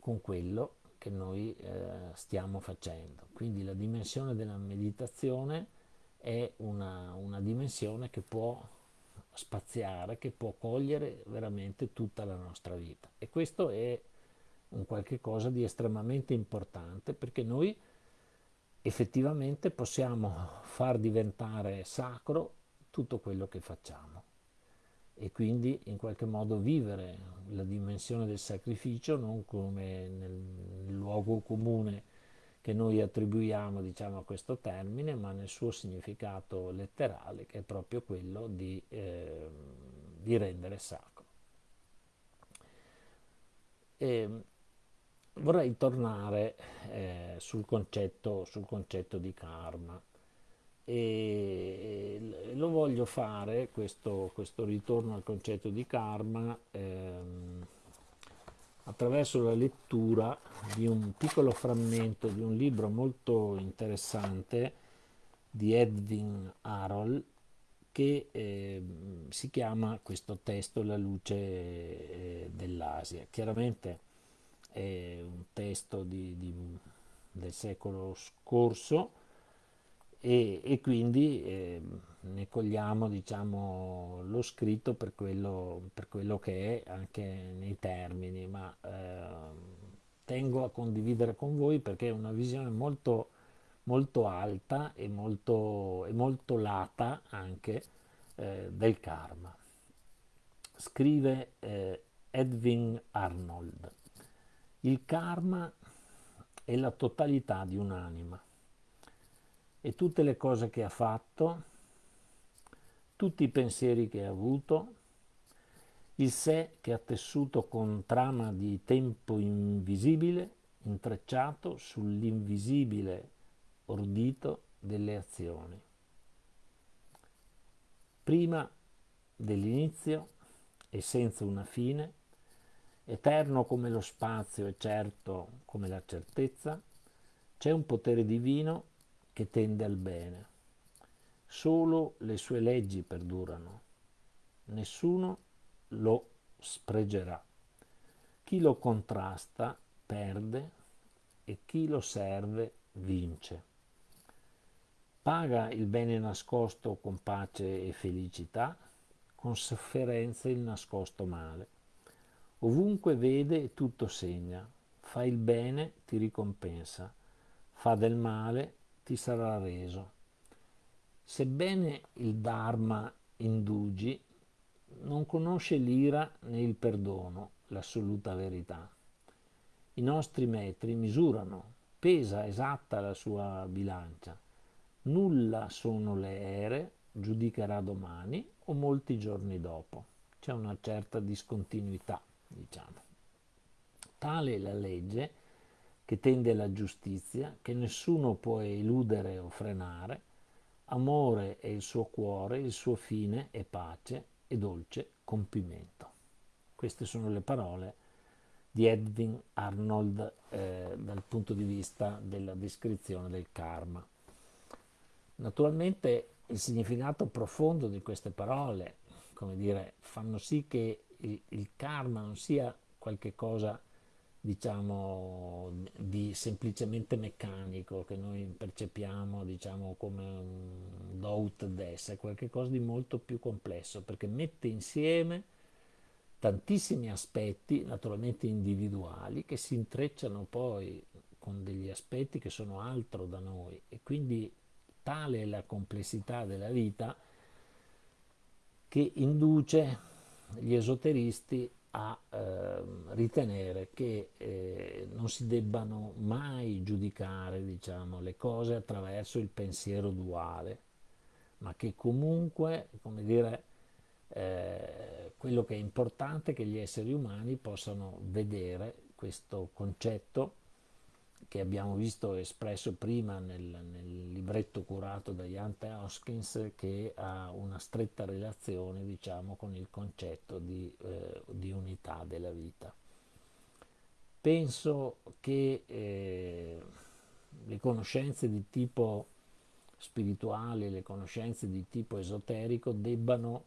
con quello che noi eh, stiamo facendo. Quindi la dimensione della meditazione è una, una dimensione che può spaziare, che può cogliere veramente tutta la nostra vita. E questo è un qualche cosa di estremamente importante perché noi effettivamente possiamo far diventare sacro tutto quello che facciamo e quindi in qualche modo vivere la dimensione del sacrificio non come nel, luogo comune che noi attribuiamo diciamo, a questo termine, ma nel suo significato letterale, che è proprio quello di, eh, di rendere sacro. E vorrei tornare eh, sul, concetto, sul, concetto, di karma e lo voglio fare, questo, questo ritorno al concetto di karma, ehm, attraverso la lettura di un piccolo frammento di un libro molto interessante di Edwin Arol che eh, si chiama questo testo La luce eh, dell'Asia. Chiaramente è un testo di, di, del secolo scorso e, e quindi eh, ne cogliamo diciamo, lo scritto per quello, per quello, che è anche nei termini, ma eh, tengo a condividere con voi perché è una visione molto, molto alta e molto, e molto lata anche eh, del karma. Scrive eh, Edwin Arnold, il karma è la totalità di un'anima e tutte le cose che ha fatto, tutti i pensieri che ha avuto, il sé che ha tessuto con trama di tempo invisibile, intrecciato sull'invisibile ordito delle azioni. Prima dell'inizio e senza una fine, eterno come lo spazio e certo come la certezza, c'è un potere divino che tende al bene. Solo le sue leggi perdurano. Nessuno lo spreggerà. Chi lo contrasta perde e chi lo serve vince. Paga il bene nascosto con pace e felicità, con sofferenza il nascosto male. Ovunque vede tutto segna, fa il bene ti ricompensa, fa del male ti sarà reso. Sebbene il Dharma indugi, non conosce l'ira né il perdono, l'assoluta verità. I nostri metri misurano, pesa esatta la sua bilancia. Nulla sono le ere, giudicherà domani o molti giorni dopo. C'è una certa discontinuità, diciamo. Tale è la legge che tende alla giustizia, che nessuno può eludere o frenare, amore è il suo cuore, il suo fine è pace e dolce compimento. Queste sono le parole di Edwin Arnold eh, dal punto di vista della descrizione del karma. Naturalmente il significato profondo di queste parole, come dire, fanno sì che il, il karma non sia qualche cosa diciamo, di semplicemente meccanico che noi percepiamo diciamo, come un doubt des, è qualcosa di molto più complesso perché mette insieme tantissimi aspetti naturalmente individuali che si intrecciano poi con degli aspetti che sono altro da noi. E quindi tale è la complessità della vita che induce gli esoteristi a eh, ritenere che eh, non si debbano mai giudicare diciamo, le cose attraverso il pensiero duale, ma che comunque, come dire, eh, quello che è importante è che gli esseri umani possano vedere questo concetto che abbiamo visto espresso prima nel, nel libretto curato da Jan. Hoskins che ha una stretta relazione diciamo, con il concetto di, eh, di, unità della vita. Penso che eh, le conoscenze di tipo spirituale, le conoscenze di tipo esoterico debbano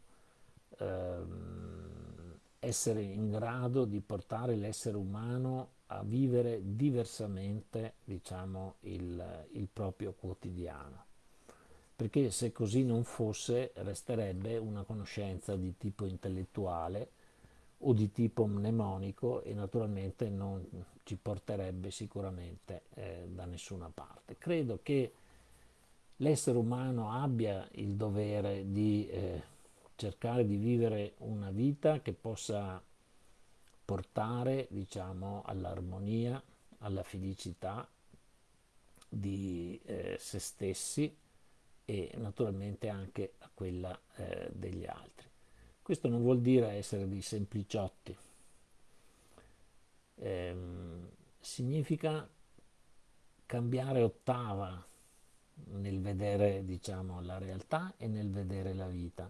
ehm, essere in grado di portare l'essere umano a vivere diversamente diciamo, il, il proprio quotidiano perché se così non fosse resterebbe una conoscenza di tipo intellettuale o di tipo mnemonico e naturalmente non ci porterebbe sicuramente eh, da nessuna parte. Credo che l'essere umano abbia il dovere di eh, cercare di vivere una vita che possa portare diciamo, all'armonia, alla felicità di eh, se stessi e naturalmente anche a quella eh, degli altri. Questo non vuol dire essere dei sempliciotti, ehm, significa cambiare ottava nel vedere diciamo, la realtà e nel vedere la vita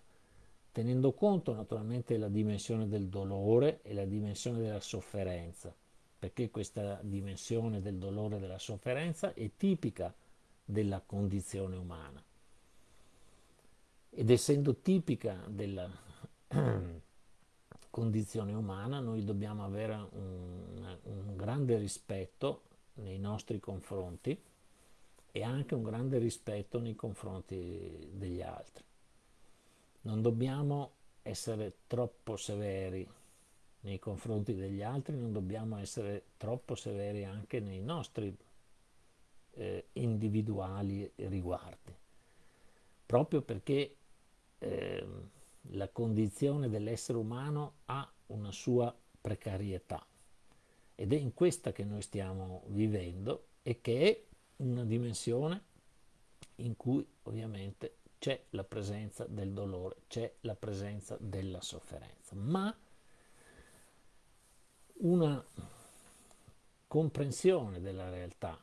tenendo conto naturalmente della dimensione del dolore e la dimensione della sofferenza, perché questa dimensione del dolore e della sofferenza è tipica della condizione umana. Ed essendo tipica della condizione umana, noi dobbiamo avere un, un grande rispetto nei nostri confronti e anche un grande rispetto nei confronti degli altri. Non dobbiamo essere troppo severi nei confronti degli altri, non dobbiamo essere troppo severi anche nei nostri eh, individuali riguardi, proprio perché eh, la condizione dell'essere umano ha una sua precarietà. Ed è in questa che noi stiamo vivendo e che è una dimensione in cui ovviamente c'è la presenza del dolore, c'è la presenza della sofferenza, ma una comprensione della realtà,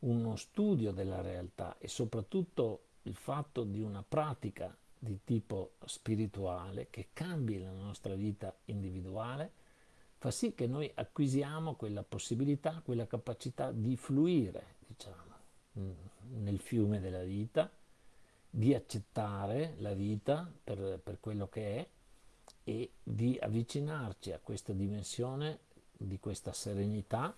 uno studio della realtà e soprattutto il fatto di una pratica di tipo spirituale che cambi la nostra vita individuale fa sì che noi acquisiamo quella possibilità, quella capacità di fluire, diciamo, nel fiume della vita, di accettare la vita per, per quello che è e di avvicinarci a questa dimensione di questa serenità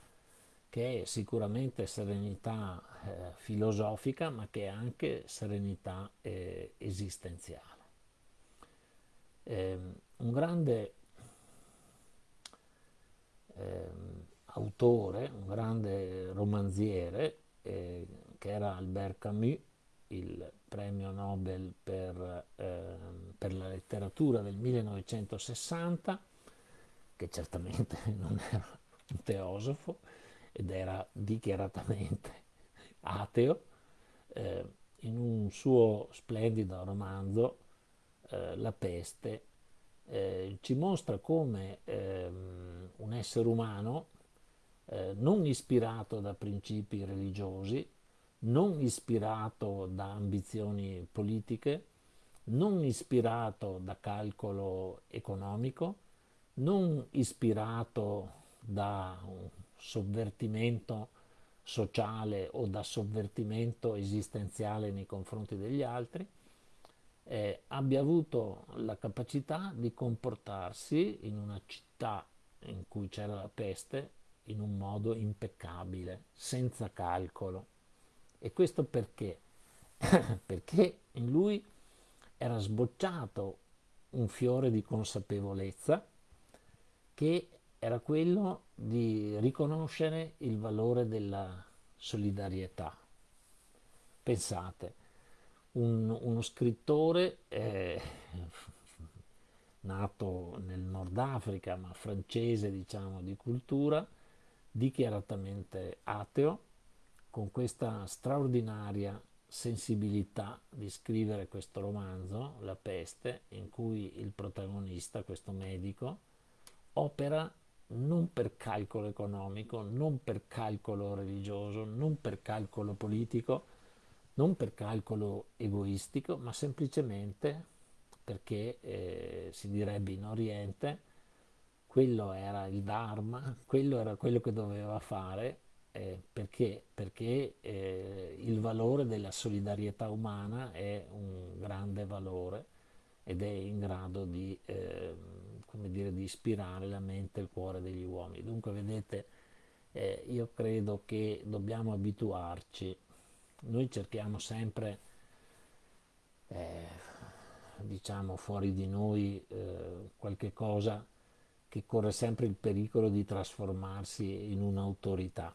che è sicuramente serenità eh, filosofica ma che è anche serenità eh, esistenziale. Eh, un grande ehm, autore, un grande romanziere eh, che era Albert Camus, il premio Nobel per, ehm, per la letteratura del 1960, che certamente non era un teosofo, ed era dichiaratamente ateo, eh, in un suo splendido romanzo, eh, La peste, eh, ci mostra come ehm, un essere umano eh, non ispirato da principi religiosi, non ispirato da ambizioni politiche, non ispirato da calcolo economico, non ispirato da sovvertimento sociale o da sovvertimento esistenziale nei confronti degli altri, eh, abbia avuto la capacità di comportarsi in una città in cui c'era la peste in un modo impeccabile, senza calcolo. E questo perché? perché in lui era sbocciato un fiore di consapevolezza che era quello di riconoscere il valore della solidarietà. Pensate, un, uno scrittore eh, nato nel Nord Africa, ma francese diciamo di cultura, dichiaratamente ateo, con questa straordinaria sensibilità di scrivere questo romanzo, La peste, in cui il protagonista, questo medico, opera non per calcolo economico, non per calcolo religioso, non per calcolo politico, non per calcolo egoistico, ma semplicemente perché eh, si direbbe in Oriente quello era il Dharma, quello era quello che doveva fare eh, perché, perché eh, il valore della solidarietà umana è un grande valore ed è in grado di eh, dire, di ispirare la mente e il cuore degli uomini. Dunque, vedete, eh, io credo che dobbiamo abituarci. Noi cerchiamo sempre, eh, diciamo, fuori di noi eh, qualche cosa che corre sempre il pericolo di trasformarsi in un'autorità.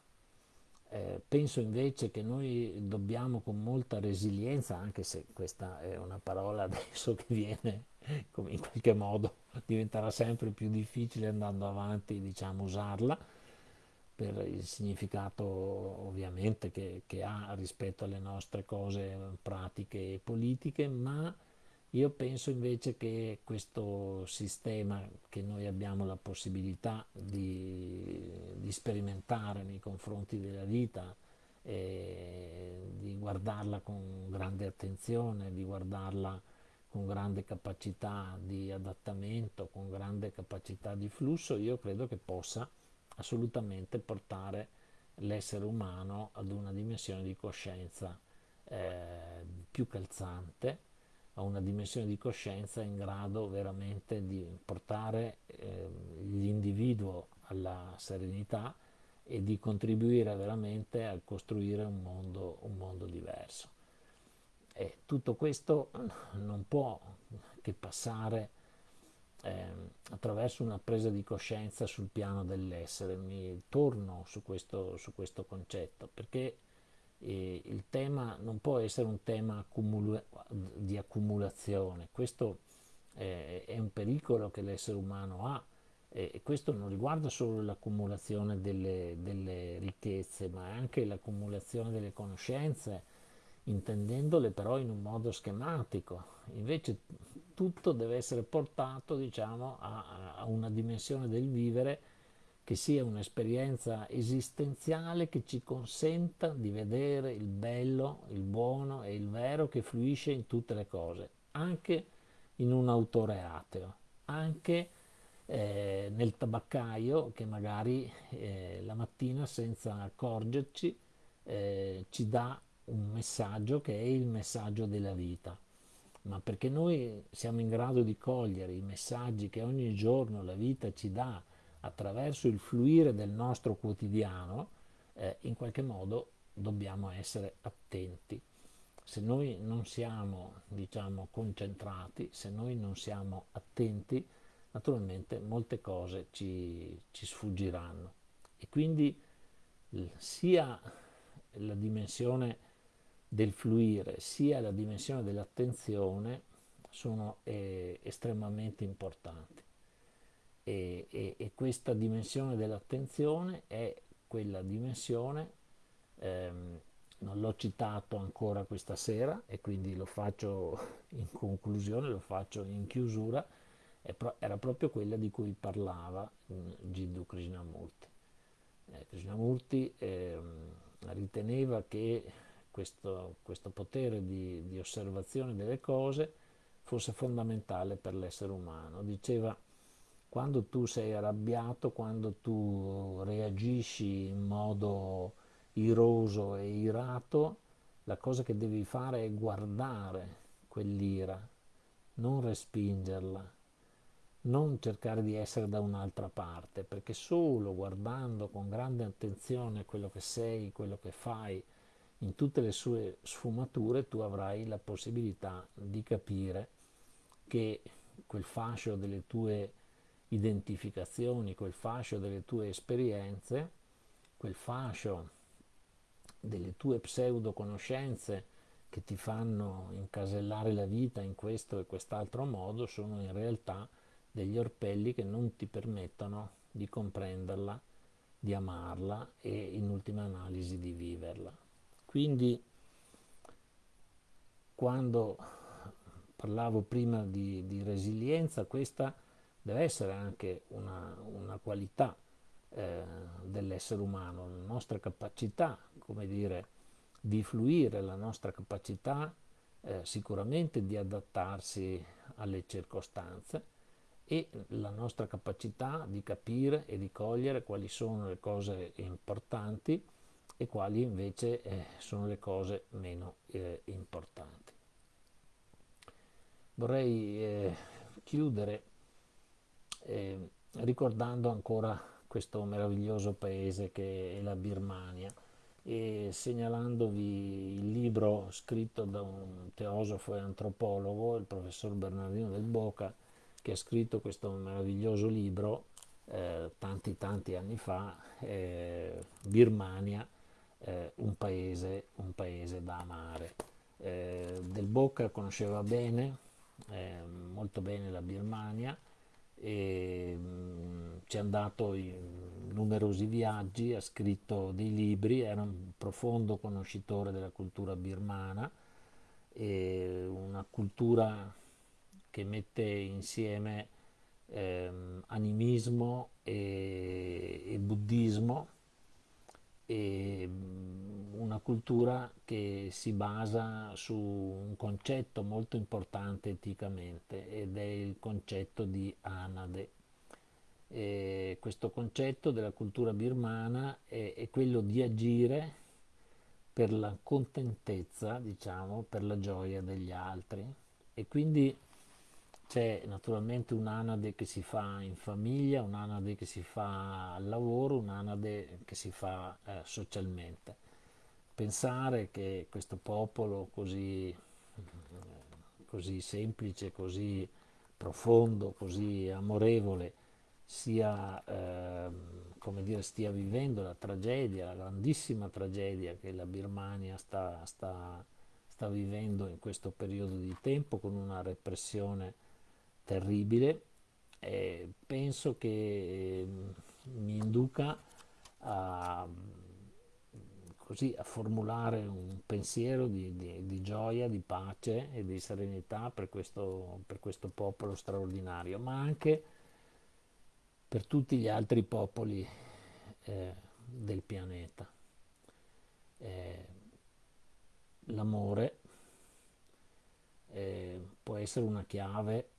Eh, penso invece che noi dobbiamo con molta resilienza, anche se questa è una parola adesso che viene in qualche modo diventerà sempre più difficile andando avanti diciamo usarla per il significato ovviamente che, che ha rispetto alle nostre cose pratiche e politiche ma io penso invece che questo sistema che noi abbiamo la possibilità di, di sperimentare nei confronti della vita, eh, di guardarla con grande attenzione, di guardarla con grande capacità di adattamento, con grande capacità di flusso, io credo che possa assolutamente portare l'essere umano ad una dimensione di coscienza eh, più calzante, a una dimensione di coscienza in grado veramente di portare eh, l'individuo alla serenità e di contribuire veramente a costruire un mondo, un mondo diverso. E tutto questo non può che passare eh, attraverso una presa di coscienza sul piano dell'essere. Mi torno su questo, su questo concetto perché eh, il tema non può essere un tema accumula- di accumulazione, questo eh, è un pericolo che l'essere umano ha e questo non riguarda solo l'accumulazione delle, delle ricchezze, ma anche l'accumulazione delle conoscenze, intendendole però in un modo schematico. Invece tutto deve essere portato diciamo, a, a una dimensione del vivere che sia un'esperienza esistenziale che ci consenta di vedere il bello, il buono e il vero che fluisce in tutte le cose, anche in un autore ateo, anche eh, nel tabaccaio che magari eh, la mattina senza accorgerci eh, ci dà un messaggio che è il messaggio della vita, ma perché noi siamo in grado di cogliere i messaggi che ogni giorno la vita ci dà attraverso il fluire del nostro quotidiano, eh, in qualche modo dobbiamo essere attenti. Se noi non siamo, diciamo, concentrati, se noi non siamo attenti, naturalmente molte cose ci, ci sfuggiranno e quindi sia la dimensione del fluire sia la dimensione dell'attenzione sono eh, estremamente importanti e, e, e, questa dimensione dell'attenzione è quella dimensione ehm, non l'ho citato ancora questa sera e quindi lo faccio in conclusione, lo faccio in chiusura, era proprio quella di cui parlava mm, Jiddu Krishnamurti. Eh, Krishnamurti eh, riteneva che questo, questo potere di, di, osservazione delle cose fosse fondamentale per l'essere umano. Diceva, quando tu sei arrabbiato, quando tu reagisci in modo iroso e irato, la cosa che devi fare è guardare quell'ira, non respingerla, non cercare di essere da un'altra parte, perché solo guardando con grande attenzione quello che sei, quello che fai, in tutte le sue sfumature, tu avrai la possibilità di capire che quel fascio delle tue identificazioni, quel fascio delle tue esperienze, quel fascio delle tue pseudo conoscenze che ti fanno incasellare la vita in questo e quest'altro modo sono in realtà degli orpelli che non ti permettono di comprenderla, di amarla e in ultima analisi di viverla. Quindi quando parlavo prima di, di resilienza, questa deve essere anche una, una qualità eh, dell'essere umano, la nostra capacità, come dire, di fluire, la nostra capacità eh, sicuramente di adattarsi alle circostanze, e la nostra capacità di capire e di cogliere quali sono le cose importanti e quali invece eh, sono le cose meno eh, importanti. Vorrei eh, chiudere eh, ricordando ancora questo meraviglioso paese che è la Birmania e segnalandovi il libro scritto da un teosofo e antropologo, il professor Bernardino del Boca, che ha scritto questo meraviglioso libro eh, tanti tanti anni fa, eh, Birmania, eh, un, paese, un, paese, da amare. Eh, del Bocca conosceva bene, eh, molto bene la Birmania, e mm, ci è andato in numerosi viaggi, ha scritto dei libri, era un profondo conoscitore della cultura birmana, una cultura che mette insieme ehm, animismo e, e buddismo e mm, una cultura che si basa su un concetto molto importante eticamente ed è il concetto di Anade. E questo concetto della cultura birmana è, è, quello di agire per la contentezza, diciamo, per la gioia degli altri e quindi c'è naturalmente un'anade che si fa in famiglia, un'anade che si fa al lavoro, un'anade che si fa eh, socialmente. Pensare che questo popolo così, così semplice, così profondo, così amorevole, sia, eh, come dire, stia vivendo la tragedia, la grandissima tragedia che la Birmania sta, sta, sta vivendo in questo periodo di tempo con una repressione terribile, eh, penso che eh, mi induca a, così, a, formulare un pensiero di, di, di, gioia, di pace e di serenità per questo, per questo popolo straordinario, ma anche per tutti gli altri popoli eh, del pianeta. Eh, l'amore eh, può essere una chiave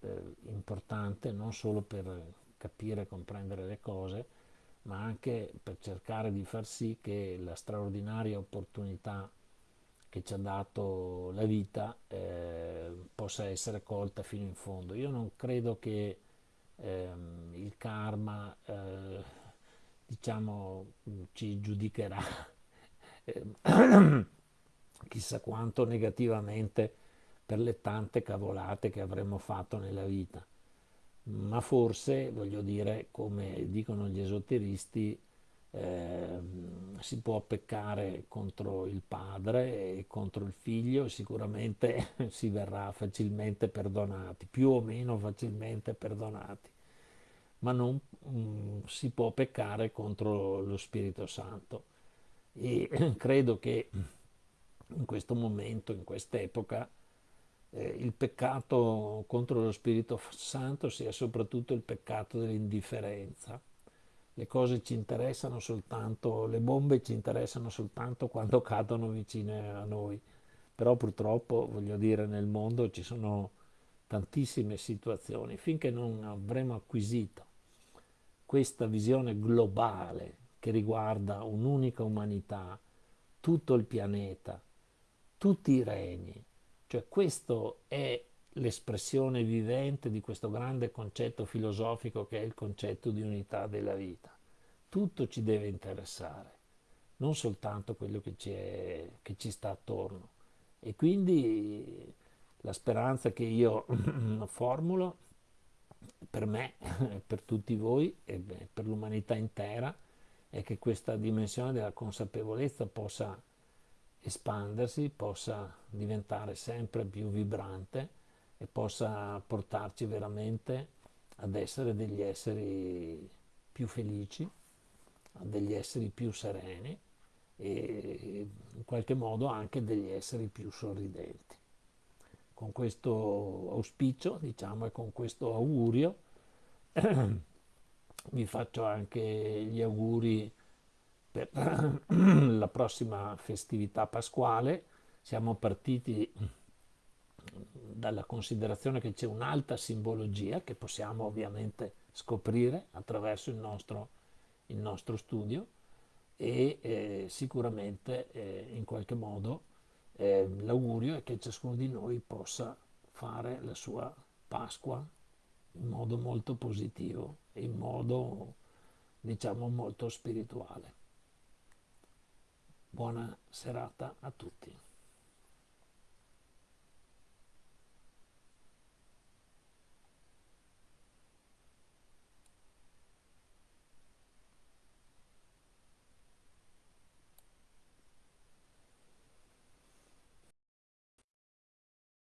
eh, importante non solo per capire e comprendere le cose, ma anche per cercare di far sì che la straordinaria opportunità che ci ha dato la vita eh, possa essere colta fino in fondo. Io non credo che ehm, il karma eh, diciamo ci giudicherà ehm, chissà quanto negativamente per le tante cavolate che avremmo fatto nella vita. Ma forse, voglio dire, come dicono gli esoteristi, eh, si può peccare contro il padre e contro il figlio sicuramente si verrà facilmente perdonati, più o meno facilmente perdonati, ma non mm, si può peccare contro lo Spirito Santo. E credo che in questo momento, in quest'epoca, eh, il peccato contro lo Spirito Santo sia soprattutto il peccato dell'indifferenza. Le cose ci interessano soltanto, le bombe ci interessano soltanto quando cadono vicine a noi. Però purtroppo, voglio dire, nel mondo ci sono tantissime situazioni. Finché non avremo acquisito questa visione globale che riguarda un'unica umanità, tutto il pianeta, tutti i regni, cioè questo è l'espressione vivente di questo grande concetto filosofico che è il concetto di unità della vita. Tutto ci deve interessare, non soltanto quello che ci, è, che ci sta attorno. E quindi la speranza che io formulo per me, per tutti voi e per l'umanità intera è che questa dimensione della consapevolezza possa espandersi, possa diventare sempre più vibrante e possa portarci veramente ad essere degli esseri più felici, degli esseri più sereni e in qualche modo anche degli esseri più sorridenti. Con questo auspicio, diciamo, e con questo augurio, vi faccio anche gli auguri per la prossima festività pasquale. Siamo partiti dalla considerazione che c'è un'alta simbologia che possiamo ovviamente scoprire attraverso il nostro, il nostro studio e eh, sicuramente eh, in qualche modo eh, l'augurio è che ciascuno di noi possa fare la sua Pasqua in modo molto positivo in modo diciamo molto spirituale. Buona serata a tutti.